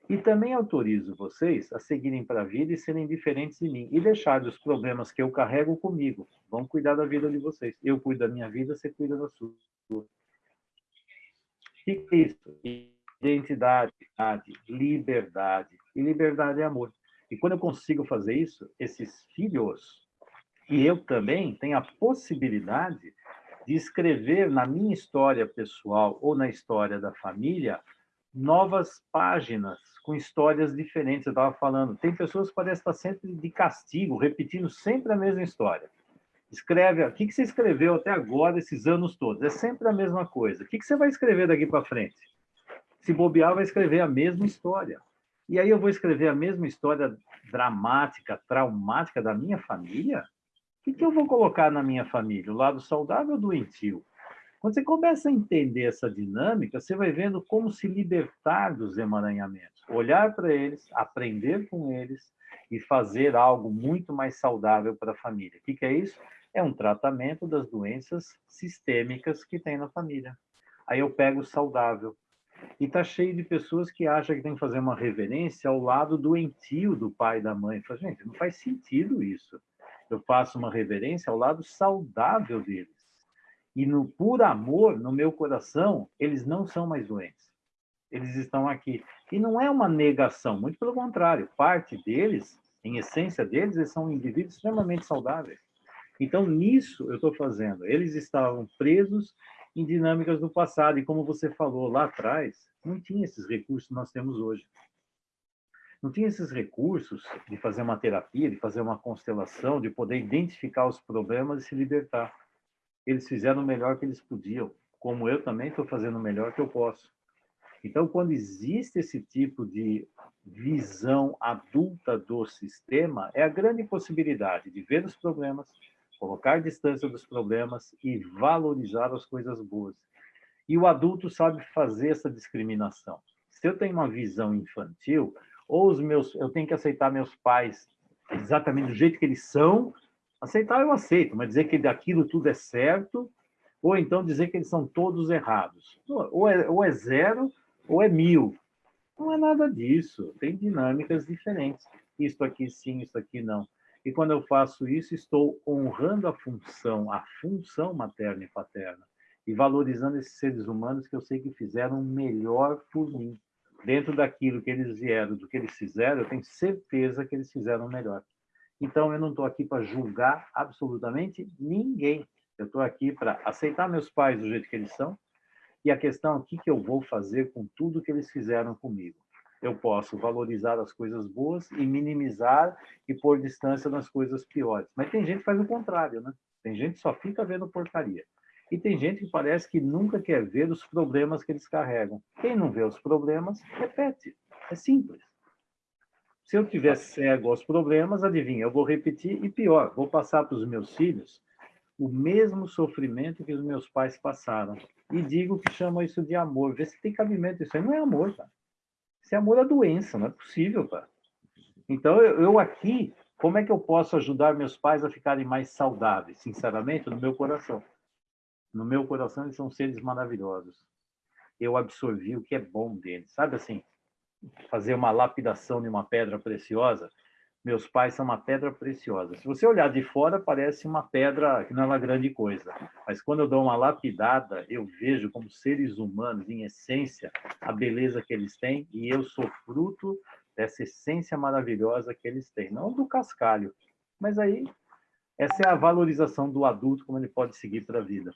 E também autorizo vocês a seguirem para a vida e serem diferentes de mim. E deixar os problemas que eu carrego comigo. Vão cuidar da vida de vocês. Eu cuido da minha vida, você cuida da sua. Isso? Identidade, liberdade. E liberdade é amor. E quando eu consigo fazer isso, esses filhos, e eu também, tenho a possibilidade de escrever na minha história pessoal ou na história da família novas páginas com histórias diferentes. Eu estava falando, tem pessoas que parecem estar sempre de castigo, repetindo sempre a mesma história. Escreve, o que, que você escreveu até agora, esses anos todos? É sempre a mesma coisa. O que, que você vai escrever daqui para frente? Se bobear, vai escrever a mesma história. E aí eu vou escrever a mesma história dramática, traumática da minha família? O que, que eu vou colocar na minha família? O lado saudável ou doentio? Quando você começa a entender essa dinâmica, você vai vendo como se libertar dos emaranhamentos, olhar para eles, aprender com eles e fazer algo muito mais saudável para a família. O que, que é isso? É um tratamento das doenças sistêmicas que tem na família. Aí eu pego saudável. E está cheio de pessoas que acham que tem que fazer uma reverência ao lado doentio do pai e da mãe. Fala, gente, não faz sentido isso. Eu faço uma reverência ao lado saudável deles e no por amor, no meu coração, eles não são mais doentes. Eles estão aqui. E não é uma negação, muito pelo contrário. Parte deles, em essência deles, eles são indivíduos extremamente saudáveis. Então, nisso eu estou fazendo. Eles estavam presos em dinâmicas do passado. E como você falou lá atrás, não tinha esses recursos que nós temos hoje. Não tinha esses recursos de fazer uma terapia, de fazer uma constelação, de poder identificar os problemas e se libertar eles fizeram o melhor que eles podiam, como eu também estou fazendo o melhor que eu posso. Então, quando existe esse tipo de visão adulta do sistema, é a grande possibilidade de ver os problemas, colocar distância dos problemas e valorizar as coisas boas. E o adulto sabe fazer essa discriminação. Se eu tenho uma visão infantil, ou os meus, eu tenho que aceitar meus pais exatamente do jeito que eles são, Aceitar eu aceito, mas dizer que daquilo tudo é certo, ou então dizer que eles são todos errados. Ou é, ou é zero, ou é mil. Não é nada disso. Tem dinâmicas diferentes. Isto aqui sim, isso aqui não. E quando eu faço isso, estou honrando a função, a função materna e paterna, e valorizando esses seres humanos que eu sei que fizeram melhor por mim. Dentro daquilo que eles vieram, do que eles fizeram, eu tenho certeza que eles fizeram melhor. Então, eu não estou aqui para julgar absolutamente ninguém. Eu estou aqui para aceitar meus pais do jeito que eles são e a questão é o que, que eu vou fazer com tudo que eles fizeram comigo. Eu posso valorizar as coisas boas e minimizar e pôr distância nas coisas piores. Mas tem gente que faz o contrário, né? Tem gente que só fica vendo porcaria. E tem gente que parece que nunca quer ver os problemas que eles carregam. Quem não vê os problemas, repete. É simples. Se eu tiver cego aos problemas, adivinha, eu vou repetir e pior, vou passar para os meus filhos o mesmo sofrimento que os meus pais passaram. E digo que chama isso de amor. Vê se tem cabimento. Isso aí não é amor, cara. Isso é amor à doença, não é possível, cara. Então, eu, eu aqui, como é que eu posso ajudar meus pais a ficarem mais saudáveis? Sinceramente, no meu coração. No meu coração, eles são seres maravilhosos. Eu absorvi o que é bom deles. Sabe assim, fazer uma lapidação de uma pedra preciosa, meus pais são uma pedra preciosa. Se você olhar de fora, parece uma pedra que não é uma grande coisa. Mas quando eu dou uma lapidada, eu vejo como seres humanos, em essência, a beleza que eles têm, e eu sou fruto dessa essência maravilhosa que eles têm. Não do cascalho, mas aí essa é a valorização do adulto, como ele pode seguir para a vida.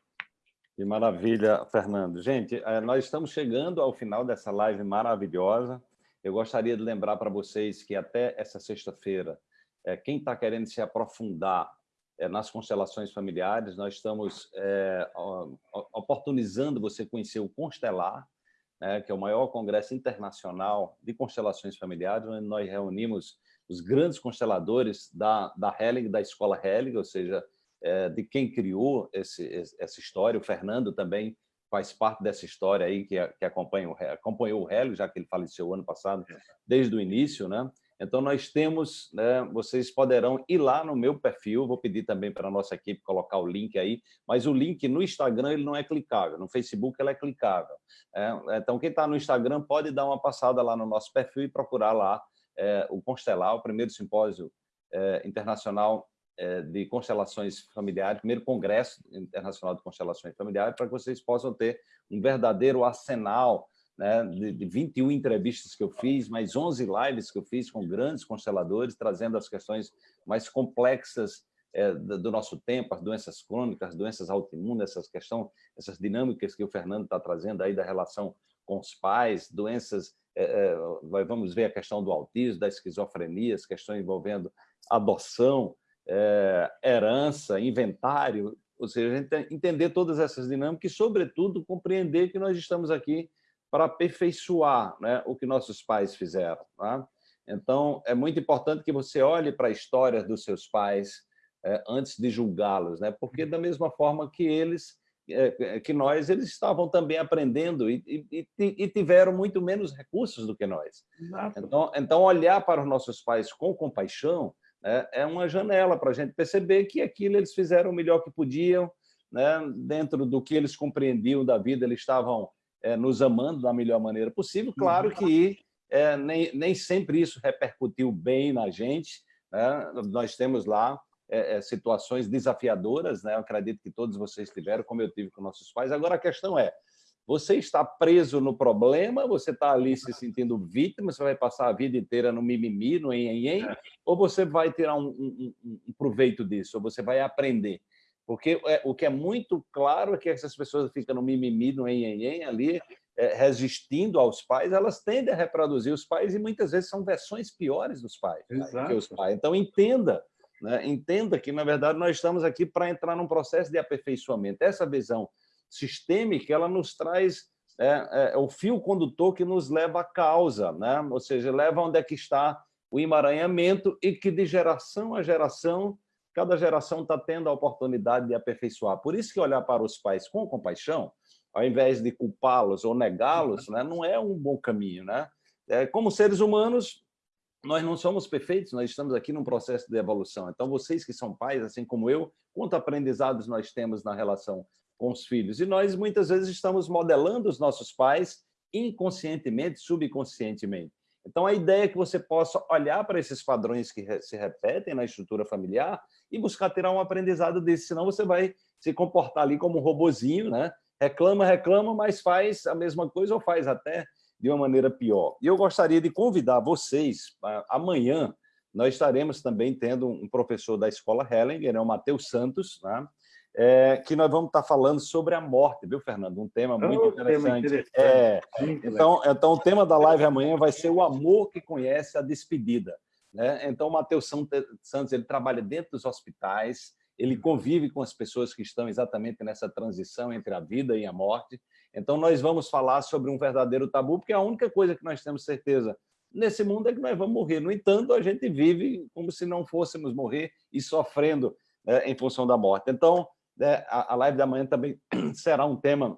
Que maravilha, Fernando. Gente, eh, nós estamos chegando ao final dessa live maravilhosa. Eu gostaria de lembrar para vocês que até essa sexta-feira, é, quem está querendo se aprofundar é, nas constelações familiares, nós estamos é, oportunizando você conhecer o Constelar, né, que é o maior congresso internacional de constelações familiares, onde nós reunimos os grandes consteladores da, da Helling, da escola Helling, ou seja, de quem criou esse, essa história. O Fernando também faz parte dessa história aí, que, que acompanha, acompanhou o Hélio, já que ele faleceu ano passado, é. desde o início, né? Então, nós temos, né, vocês poderão ir lá no meu perfil, vou pedir também para a nossa equipe colocar o link aí, mas o link no Instagram ele não é clicável, no Facebook ele é clicável. É, então, quem está no Instagram pode dar uma passada lá no nosso perfil e procurar lá é, o Constelar, o primeiro simpósio é, internacional de constelações familiares, primeiro Congresso Internacional de Constelações Familiares, para que vocês possam ter um verdadeiro arsenal né, de, de 21 entrevistas que eu fiz, mais 11 lives que eu fiz com grandes consteladores, trazendo as questões mais complexas é, do nosso tempo, as doenças crônicas, as doenças autoimunes, essas questões, essas dinâmicas que o Fernando está trazendo aí da relação com os pais, doenças, é, é, vamos ver a questão do autismo, da esquizofrenia, as questões envolvendo adoção, é, herança, inventário, ou seja, entender todas essas dinâmicas e, sobretudo, compreender que nós estamos aqui para aperfeiçoar né, o que nossos pais fizeram. Tá? Então, é muito importante que você olhe para a história dos seus pais é, antes de julgá-los, né? porque da mesma forma que eles, é, que nós, eles estavam também aprendendo e, e, e, tiveram muito menos recursos do que nós. Então, então, olhar para os nossos pais com compaixão é, é uma janela para a gente perceber que aquilo eles fizeram o melhor que podiam, né? dentro do que eles compreendiam da vida, eles estavam é, nos amando da melhor maneira possível. Claro uhum. que é, nem, nem sempre isso repercutiu bem na gente, né? nós temos lá é, é, situações desafiadoras, né? eu acredito que todos vocês tiveram, como eu tive com nossos pais. Agora, a questão é, você está preso no problema, você está ali se sentindo vítima, você vai passar a vida inteira no mimimi, no enhenhen, é. ou você vai tirar um, um, um, proveito disso, ou você vai aprender. Porque é, o que é muito claro é que essas pessoas ficam no mimimi, no enhenhen, ali, é, resistindo aos pais, elas tendem a reproduzir os pais e muitas vezes são versões piores dos pais, né, que os pais. Então, entenda, né, entenda que, na verdade, nós estamos aqui para entrar num processo de aperfeiçoamento. Essa visão sistêmica, ela nos traz é, é, o fio condutor que nos leva à causa, né? ou seja, leva onde é que está o emaranhamento e que de geração a geração, cada geração está tendo a oportunidade de aperfeiçoar. Por isso que olhar para os pais com compaixão, ao invés de culpá-los ou negá-los, né, não é um bom caminho. Né? É, como seres humanos, nós não somos perfeitos, nós estamos aqui num processo de evolução. Então, vocês que são pais, assim como eu, quanto aprendizados nós temos na relação com os filhos. E nós, muitas vezes, estamos modelando os nossos pais inconscientemente, subconscientemente. Então, a ideia é que você possa olhar para esses padrões que se repetem na estrutura familiar e buscar tirar um aprendizado desse, senão você vai se comportar ali como um robozinho, né? reclama, reclama, mas faz a mesma coisa ou faz até de uma maneira pior. E eu gostaria de convidar vocês, amanhã, nós estaremos também tendo um professor da Escola Hellinger, é o Matheus Santos, né? É, que nós vamos estar falando sobre a morte, viu, Fernando? Um tema muito oh, interessante. Tema interessante. É, então, então, o tema da live amanhã vai ser o amor que conhece a despedida. Né? Então, o Matheus Santos ele trabalha dentro dos hospitais, ele convive com as pessoas que estão exatamente nessa transição entre a vida e a morte. Então, nós vamos falar sobre um verdadeiro tabu, porque a única coisa que nós temos certeza nesse mundo é que nós vamos morrer. No entanto, a gente vive como se não fôssemos morrer e sofrendo né, em função da morte. Então, a live da manhã também será um tema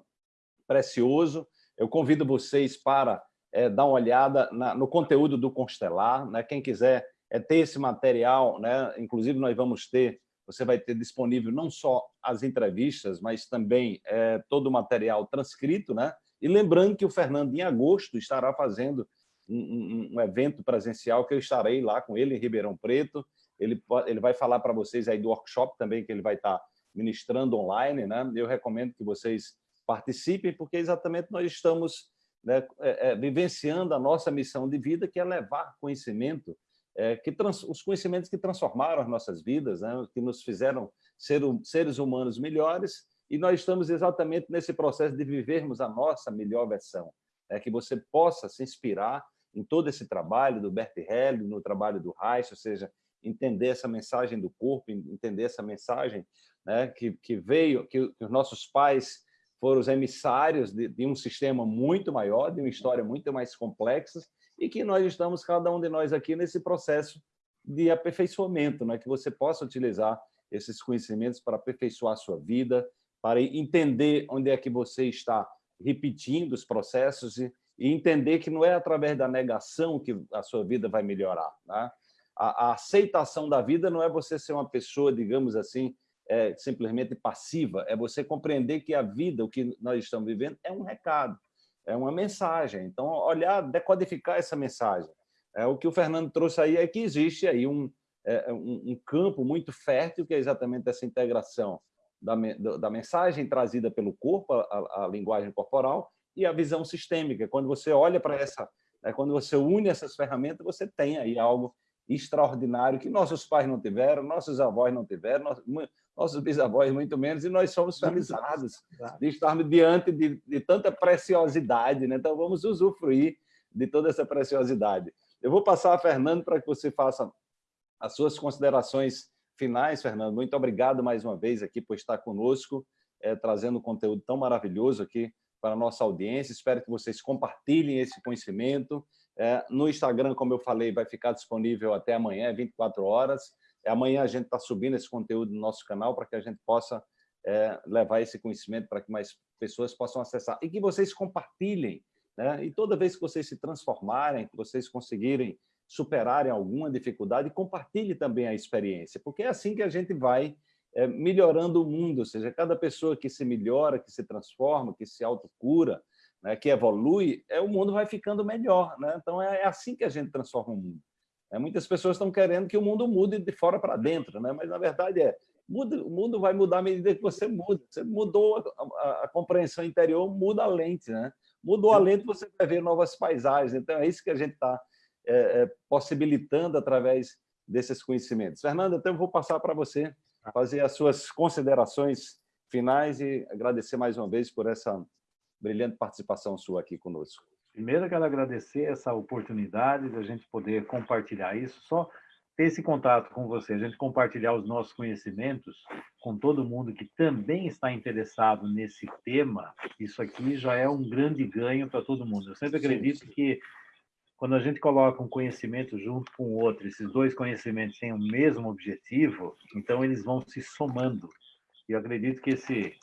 precioso. Eu convido vocês para é, dar uma olhada na, no conteúdo do Constelar. Né? Quem quiser é, ter esse material, né? inclusive nós vamos ter, você vai ter disponível não só as entrevistas, mas também é, todo o material transcrito. Né? E lembrando que o Fernando, em agosto, estará fazendo um, um, um evento presencial que eu estarei lá com ele em Ribeirão Preto. Ele, ele vai falar para vocês aí do workshop também que ele vai estar ministrando online, né? eu recomendo que vocês participem, porque exatamente nós estamos né, é, é, vivenciando a nossa missão de vida, que é levar conhecimento, é, que trans, os conhecimentos que transformaram as nossas vidas, né, que nos fizeram ser seres humanos melhores, e nós estamos exatamente nesse processo de vivermos a nossa melhor versão. É que você possa se inspirar em todo esse trabalho do Bert Helling, no trabalho do Reich, ou seja, entender essa mensagem do corpo, entender essa mensagem né, que, que veio, que, que os nossos pais foram os emissários de, de, um sistema muito maior, de uma história muito mais complexa, e que nós estamos, cada um de nós aqui, nesse processo de aperfeiçoamento, né? que você possa utilizar esses conhecimentos para aperfeiçoar a sua vida, para entender onde é que você está repetindo os processos e, e entender que não é através da negação que a sua vida vai melhorar. Né? A, a aceitação da vida não é você ser uma pessoa, digamos assim, é, simplesmente passiva, é você compreender que a vida, o que nós estamos vivendo, é um recado, é uma mensagem. Então, olhar, decodificar essa mensagem. É, o que o Fernando trouxe aí é que existe aí um, é, um, um campo muito fértil, que é exatamente essa integração da, da mensagem trazida pelo corpo, a, a, linguagem corporal, e a visão sistêmica. Quando você olha para essa, é, quando você une essas ferramentas, você tem aí algo extraordinário que nossos pais não tiveram, nossos avós não tiveram, nossos bisavós muito menos, e nós somos felizados de estarmos diante de, de tanta preciosidade. Né? Então, vamos usufruir de toda essa preciosidade. Eu vou passar a Fernando para que você faça as suas considerações finais, Fernando. Muito obrigado mais uma vez aqui por estar conosco, é, trazendo um conteúdo tão maravilhoso aqui para a nossa audiência. Espero que vocês compartilhem esse conhecimento. É, no Instagram, como eu falei, vai ficar disponível até amanhã, 24 horas. Amanhã a gente está subindo esse conteúdo no nosso canal para que a gente possa é, levar esse conhecimento para que mais pessoas possam acessar. E que vocês compartilhem. Né? E toda vez que vocês se transformarem, que vocês conseguirem superarem alguma dificuldade, compartilhe também a experiência, porque é assim que a gente vai é, melhorando o mundo, ou seja, cada pessoa que se melhora, que se transforma, que se autocura, né, que evolui, é, o mundo vai ficando melhor. Né? Então, é, é assim que a gente transforma o mundo. É, muitas pessoas estão querendo que o mundo mude de fora para dentro, né? mas, na verdade, é muda, o mundo vai mudar à medida que você muda. Você mudou a, a, a compreensão interior, muda a lente. Né? Mudou a lente, você vai ver novas paisagens. Então, é isso que a gente está é, é, possibilitando através desses conhecimentos. Fernanda, então eu vou passar para você fazer as suas considerações finais e agradecer mais uma vez por essa brilhante participação sua aqui conosco. Primeiro, eu quero agradecer essa oportunidade de a gente poder compartilhar isso, só ter esse contato com você, a gente compartilhar os nossos conhecimentos com todo mundo que também está interessado nesse tema, isso aqui já é um grande ganho para todo mundo. Eu sempre acredito sim, sim. que quando a gente coloca um conhecimento junto com o outro, esses dois conhecimentos têm o mesmo objetivo, então eles vão se somando. E eu acredito que esse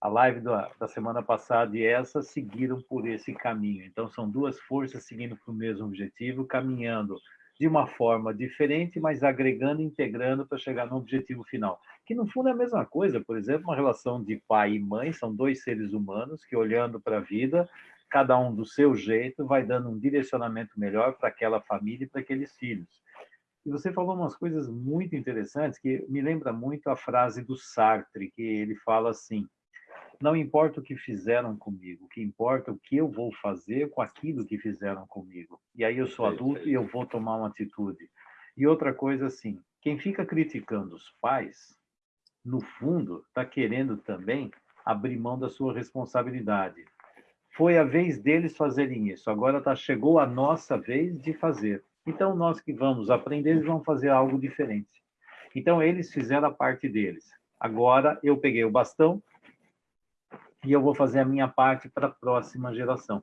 a live da, da, semana passada e essa seguiram por esse caminho. Então, são duas forças seguindo para o mesmo objetivo, caminhando de uma forma diferente, mas agregando, integrando para chegar no objetivo final. Que, no fundo, é a mesma coisa. Por exemplo, uma relação de pai e mãe, são dois seres humanos que, olhando para a vida, cada um do seu jeito, vai dando um direcionamento melhor para aquela família e para aqueles filhos. E você falou umas coisas muito interessantes que me lembra muito a frase do Sartre, que ele fala assim: não importa o que fizeram comigo, o que importa é o que eu vou fazer com aquilo que fizeram comigo. E aí eu sou adulto e eu vou tomar uma atitude. E outra coisa assim, quem fica criticando os pais, no fundo, está querendo também abrir mão da sua responsabilidade. Foi a vez deles fazerem isso, agora tá, chegou a nossa vez de fazer. Então, nós que vamos aprender, eles vão fazer algo diferente. Então, eles fizeram a parte deles. Agora, eu peguei o bastão e eu vou fazer a minha parte para a próxima geração.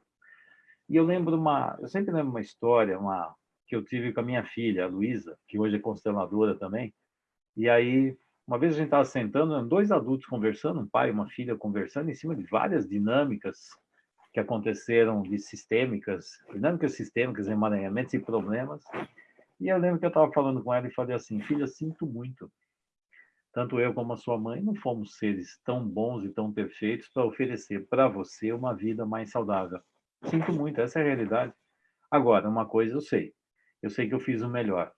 E eu lembro uma, eu sempre lembro uma história, uma que eu tive com a minha filha, a Luísa, que hoje é consteladora também. E aí, uma vez a gente estava sentando, dois adultos conversando, um pai e uma filha conversando em cima de várias dinâmicas que aconteceram de sistêmicas, dinâmicas sistêmicas, emaranhamentos e problemas. E eu lembro que eu estava falando com ela e falei assim, filha, sinto muito. Tanto eu como a sua mãe não fomos seres tão bons e tão perfeitos para oferecer para você uma vida mais saudável. Sinto muito, essa é a realidade. Agora, uma coisa eu sei. Eu sei que eu fiz o melhor.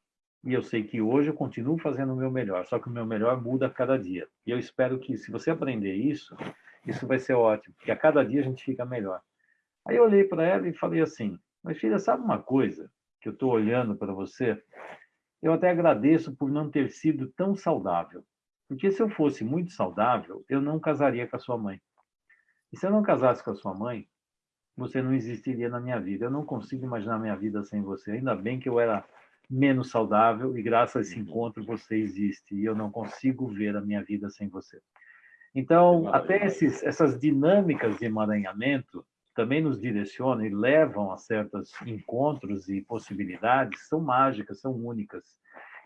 E eu sei que hoje eu continuo fazendo o meu melhor, só que o meu melhor muda a cada dia. E eu espero que, se você aprender isso, isso vai ser ótimo, porque a cada dia a gente fica melhor. Aí eu olhei para ela e falei assim: Mas filha, sabe uma coisa que eu estou olhando para você? Eu até agradeço por não ter sido tão saudável. Porque se eu fosse muito saudável, eu não casaria com a sua mãe. E se eu não casasse com a sua mãe, você não existiria na minha vida. Eu não consigo imaginar minha vida sem você. Ainda bem que eu era menos saudável e graças a esse uhum. encontro você existe e eu não consigo ver a minha vida sem você. Então, até esses, essas dinâmicas de emaranhamento também nos direcionam e levam a certos encontros e possibilidades, são mágicas, são únicas.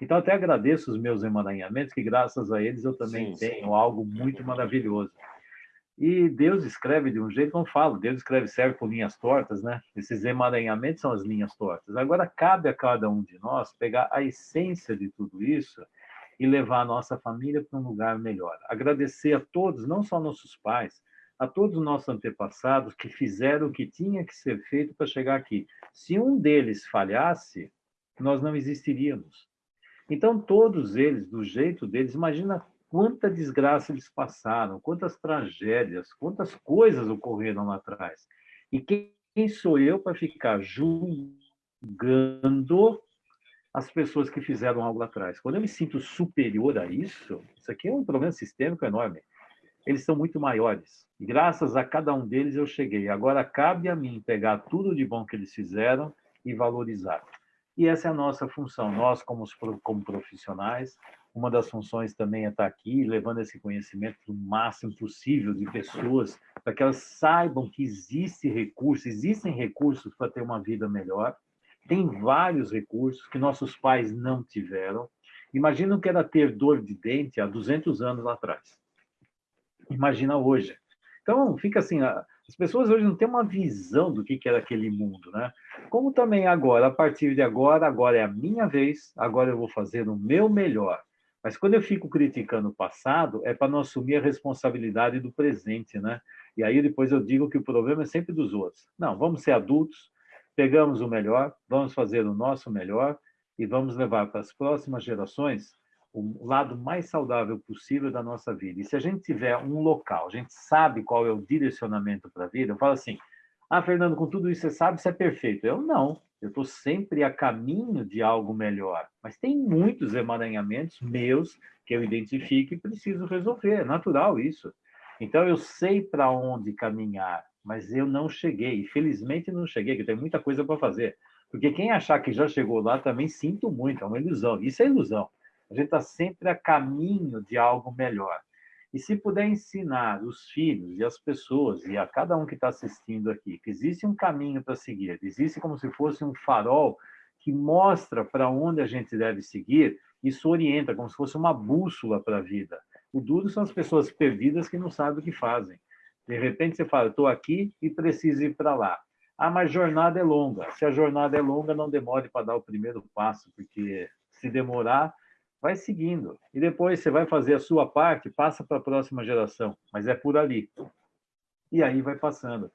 Então, até agradeço os meus emaranhamentos, que graças a eles eu também sim, tenho sim. algo muito maravilhoso. E Deus escreve de um jeito, como falo, Deus escreve certo com linhas tortas, né? Esses emaranhamentos são as linhas tortas. Agora, cabe a cada um de nós pegar a essência de tudo isso e levar a nossa família para um lugar melhor. Agradecer a todos, não só nossos pais, a todos os nossos antepassados que fizeram o que tinha que ser feito para chegar aqui. Se um deles falhasse, nós não existiríamos. Então, todos eles, do jeito deles, imagina quanta desgraça eles passaram, quantas tragédias, quantas coisas ocorreram lá atrás. E quem sou eu para ficar julgando as pessoas que fizeram algo lá atrás. Quando eu me sinto superior a isso, isso aqui é um problema sistêmico enorme. Eles são muito maiores. Graças a cada um deles eu cheguei. Agora cabe a mim pegar tudo de bom que eles fizeram e valorizar. E essa é a nossa função. Nós, como, como profissionais, uma das funções também é estar aqui, levando esse conhecimento o máximo possível de pessoas, para que elas saibam que existe recurso, existem recursos para ter uma vida melhor, tem vários recursos que nossos pais não tiveram. Imagina o que era ter dor de dente há 200 anos atrás. Imagina hoje. Então, fica assim, as pessoas hoje não têm uma visão do que era aquele mundo, né? Como também agora, a partir de agora, agora é a minha vez, agora eu vou fazer o meu melhor. Mas quando eu fico criticando o passado, é para não assumir a responsabilidade do presente, né? E aí depois eu digo que o problema é sempre dos outros. Não, vamos ser adultos, pegamos o melhor, vamos fazer o nosso melhor e vamos levar para as próximas gerações o lado mais saudável possível da nossa vida. E se a gente tiver um local, a gente sabe qual é o direcionamento para a vida, eu falo assim, ah, Fernando, com tudo isso você sabe se é perfeito. Eu não, eu estou sempre a caminho de algo melhor. Mas tem muitos emaranhamentos meus que eu identifico e preciso resolver, é natural isso. Então eu sei para onde caminhar, mas eu não cheguei. Felizmente não cheguei, que tem muita coisa para fazer. Porque quem achar que já chegou lá também sinto muito, é uma ilusão. Isso é ilusão. A gente está sempre a caminho de algo melhor. E se puder ensinar os filhos e as pessoas, e a cada um que está assistindo aqui, que existe um caminho para seguir, existe como se fosse um farol que mostra para onde a gente deve seguir, isso orienta, como se fosse uma bússola para a vida. O duro são as pessoas perdidas que não sabem o que fazem. De repente você fala, estou aqui e preciso ir para lá. Ah, mas jornada é longa. Se a jornada é longa, não demore para dar o primeiro passo, porque se demorar, vai seguindo. E depois você vai fazer a sua parte, passa para a próxima geração, mas é por ali. E aí vai passando.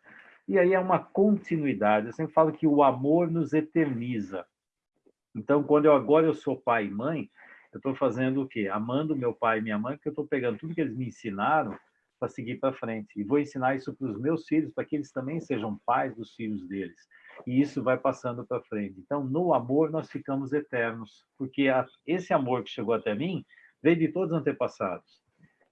E aí é uma continuidade. Eu sempre falo que o amor nos eterniza. Então, quando eu agora eu sou pai e mãe, eu estou fazendo o quê? Amando meu pai e minha mãe, porque eu estou pegando tudo que eles me ensinaram para seguir para frente. E vou ensinar isso para os meus filhos, para que eles também sejam pais dos filhos deles. E isso vai passando para frente. Então, no amor, nós ficamos eternos, porque a, esse amor que chegou até mim veio de todos os antepassados.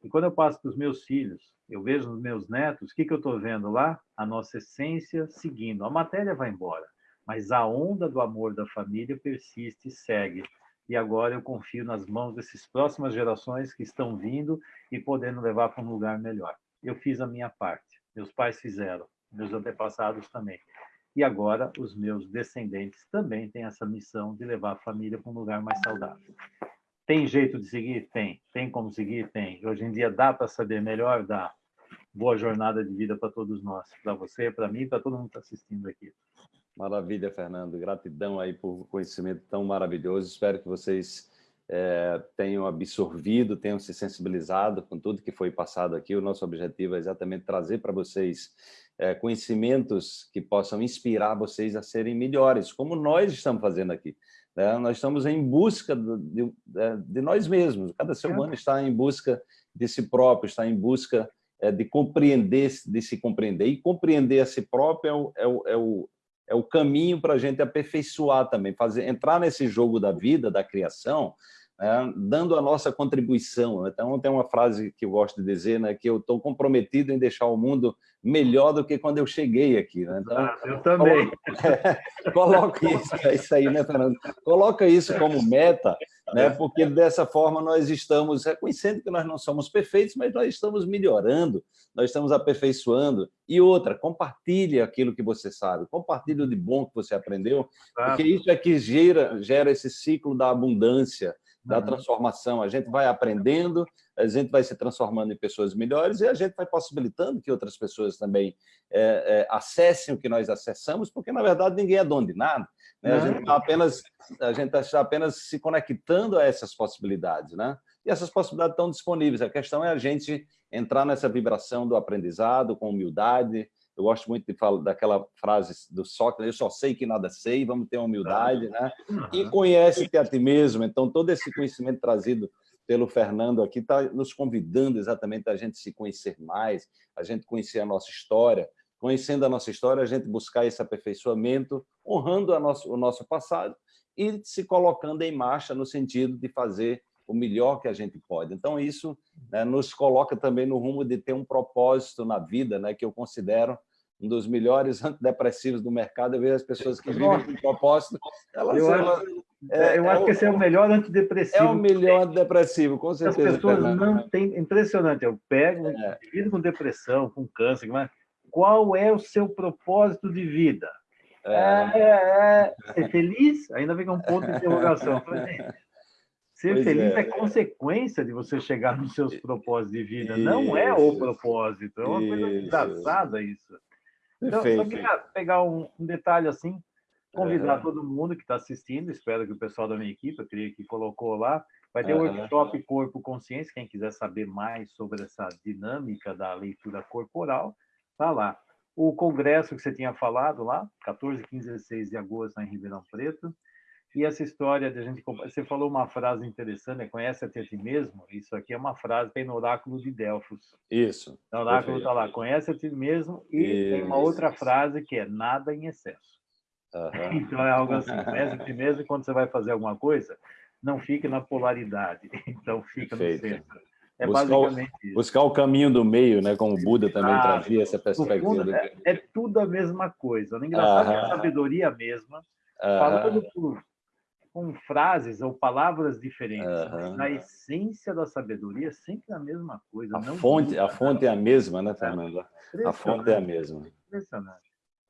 E quando eu passo para os meus filhos, eu vejo nos meus netos, o que, que eu estou vendo lá? A nossa essência seguindo. A matéria vai embora, mas a onda do amor da família persiste e segue. E agora eu confio nas mãos dessas próximas gerações que estão vindo e podendo levar para um lugar melhor. Eu fiz a minha parte, meus pais fizeram, meus antepassados também. E agora os meus descendentes também têm essa missão de levar a família para um lugar mais saudável. Tem jeito de seguir? Tem. Tem como seguir? Tem. Hoje em dia dá para saber melhor? Dá. Boa jornada de vida para todos nós. Para você, para mim, para todo mundo que está assistindo aqui. Maravilha, Fernando. Gratidão aí por conhecimento tão maravilhoso. Espero que vocês é, tenham absorvido, tenham se sensibilizado com tudo que foi passado aqui. O nosso objetivo é exatamente trazer para vocês é, conhecimentos que possam inspirar vocês a serem melhores, como nós estamos fazendo aqui. Né? Nós estamos em busca de, de, é, de, nós mesmos. Cada ser humano está em busca de si próprio, está em busca de compreender, de se compreender. E compreender a si próprio é o, é o, é o, é o caminho para a gente aperfeiçoar também, fazer, entrar nesse jogo da vida, da criação, né, dando a nossa contribuição. Então, tem uma frase que eu gosto de dizer, né, que eu estou comprometido em deixar o mundo melhor do que quando eu cheguei aqui. Né? Então, ah, eu também. Coloca isso, é isso aí, né, Fernando? Coloca isso como meta, né, porque dessa forma nós estamos reconhecendo que nós não somos perfeitos, mas nós estamos melhorando, nós estamos aperfeiçoando. E outra, compartilhe aquilo que você sabe, compartilhe o de bom que você aprendeu, porque isso é que gera, gera esse ciclo da abundância, da transformação. A gente vai aprendendo, a gente vai se transformando em pessoas melhores e a gente vai possibilitando que outras pessoas também é, é, acessem o que nós acessamos, porque, na verdade, ninguém é dono de nada. Né? A gente está apenas, a gente está apenas se conectando a essas possibilidades. Né? E essas possibilidades estão disponíveis. A questão é a gente entrar nessa vibração do aprendizado com humildade, eu gosto muito de falar daquela frase do Sócrates, eu só sei que nada sei, vamos ter humildade, né? E conhece-te a ti mesmo. Então, todo esse conhecimento trazido pelo Fernando aqui está nos convidando exatamente a gente se conhecer mais, a gente conhecer a nossa história. Conhecendo a nossa história, a gente buscar esse aperfeiçoamento, honrando nosso, o nosso passado e se colocando em marcha no sentido de fazer o melhor que a gente pode. Então, isso né, nos coloca também no rumo de ter um propósito na vida, né, que eu considero um dos melhores antidepressivos do mercado. Eu vejo as pessoas que vivem com propósito. Elas, eu elas, acho, é, eu é, acho é, que esse é o melhor antidepressivo. É o melhor antidepressivo, com certeza. As pessoas não têm... Impressionante. Eu pego, é. vivo com depressão, com câncer, mas qual é o seu propósito de vida? É, é, é, é ser feliz? Ainda vem com um ponto de interrogação. Ser pois feliz é. é. consequência de você chegar nos seus propósitos de vida, isso. não é o propósito. É uma isso. coisa engraçada isso. Então, Perfeito. só queria pegar um, um detalhe assim, convidar todo mundo que está assistindo, espero que o pessoal da minha equipe, eu queria que colocou lá, vai ter o uhum. workshop Corpo Consciência, quem quiser saber mais sobre essa dinâmica da leitura corporal, tá lá. O congresso que você tinha falado lá, 14, 15 e 16 de agosto, em Ribeirão Preto, e essa história de a gente... Você falou uma frase interessante, né? conhece a ti mesmo? Isso aqui é uma frase, tem no oráculo de Delfos. Isso. O oráculo está lá, conhece a ti mesmo, e isso, tem uma outra isso. frase que é nada em excesso. Uhum. Então é algo assim, conhece a ti mesmo e quando você vai fazer alguma coisa, não fique na polaridade, então fica Perfeito. no centro. É buscar, basicamente o, isso. buscar o caminho do meio, né? como o Buda também ah, trazia essa perspectiva. É, é, tudo a mesma coisa. O engraçado é a sabedoria mesma, falando por com frases ou palavras diferentes, uhum. na essência da sabedoria sempre a mesma coisa. A, fonte, a fonte é a mesma, né, Fernanda? A fonte é a mesma. Impressionante.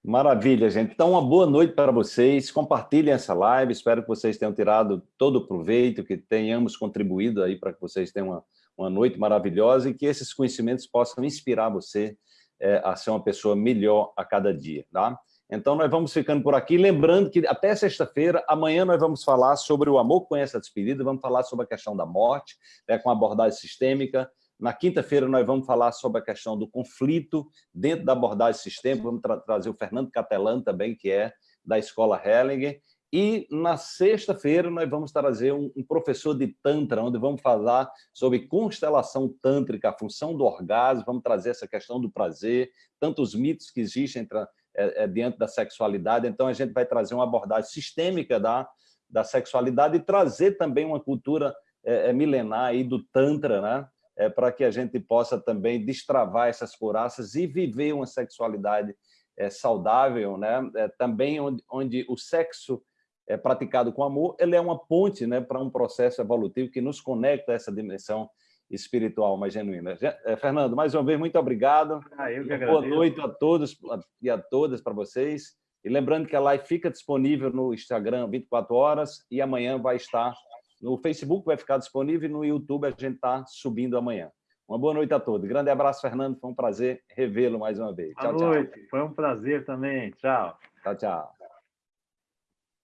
Maravilha, gente. Então, uma boa noite para vocês. Compartilhem essa live. Espero que vocês tenham tirado todo o proveito, que tenhamos contribuído aí para que vocês tenham uma, uma noite maravilhosa e que esses conhecimentos possam inspirar você é, a ser uma pessoa melhor a cada dia, tá? Então, nós vamos ficando por aqui. Lembrando que até sexta-feira, amanhã nós vamos falar sobre o amor conhece a despedida, vamos falar sobre a questão da morte, né, com abordagem sistêmica. Na quinta-feira, nós vamos falar sobre a questão do conflito dentro da abordagem sistêmica. Vamos tra trazer o Fernando Catelan também, que é da Escola Hellinger. E na sexta-feira nós vamos trazer um, um, professor de Tantra, onde vamos falar sobre constelação tântrica, a função do orgasmo, vamos trazer essa questão do prazer, tantos mitos que existem entre, é, é, da sexualidade. Então, a gente vai trazer uma abordagem sistêmica da, da sexualidade e trazer também uma cultura é, é milenar aí do Tantra, né? É, para que a gente possa também destravar essas couraças e viver uma sexualidade é, saudável, né? É, também onde, onde o sexo é praticado com amor, ele é uma ponte né, para um processo evolutivo que nos conecta a essa dimensão espiritual mais genuína. É, Fernando, mais uma vez, muito obrigado. Ah, Boa noite a todos e a todas para vocês. E lembrando que a live fica disponível no Instagram 24 horas e amanhã vai estar no Facebook, vai ficar disponível e no YouTube a gente está subindo amanhã. Uma boa noite a todos. Grande abraço, Fernando. Foi um prazer revê-lo mais uma vez. Boa tchau, noite. Tchau. Foi um prazer também. Tchau. Tchau, tchau.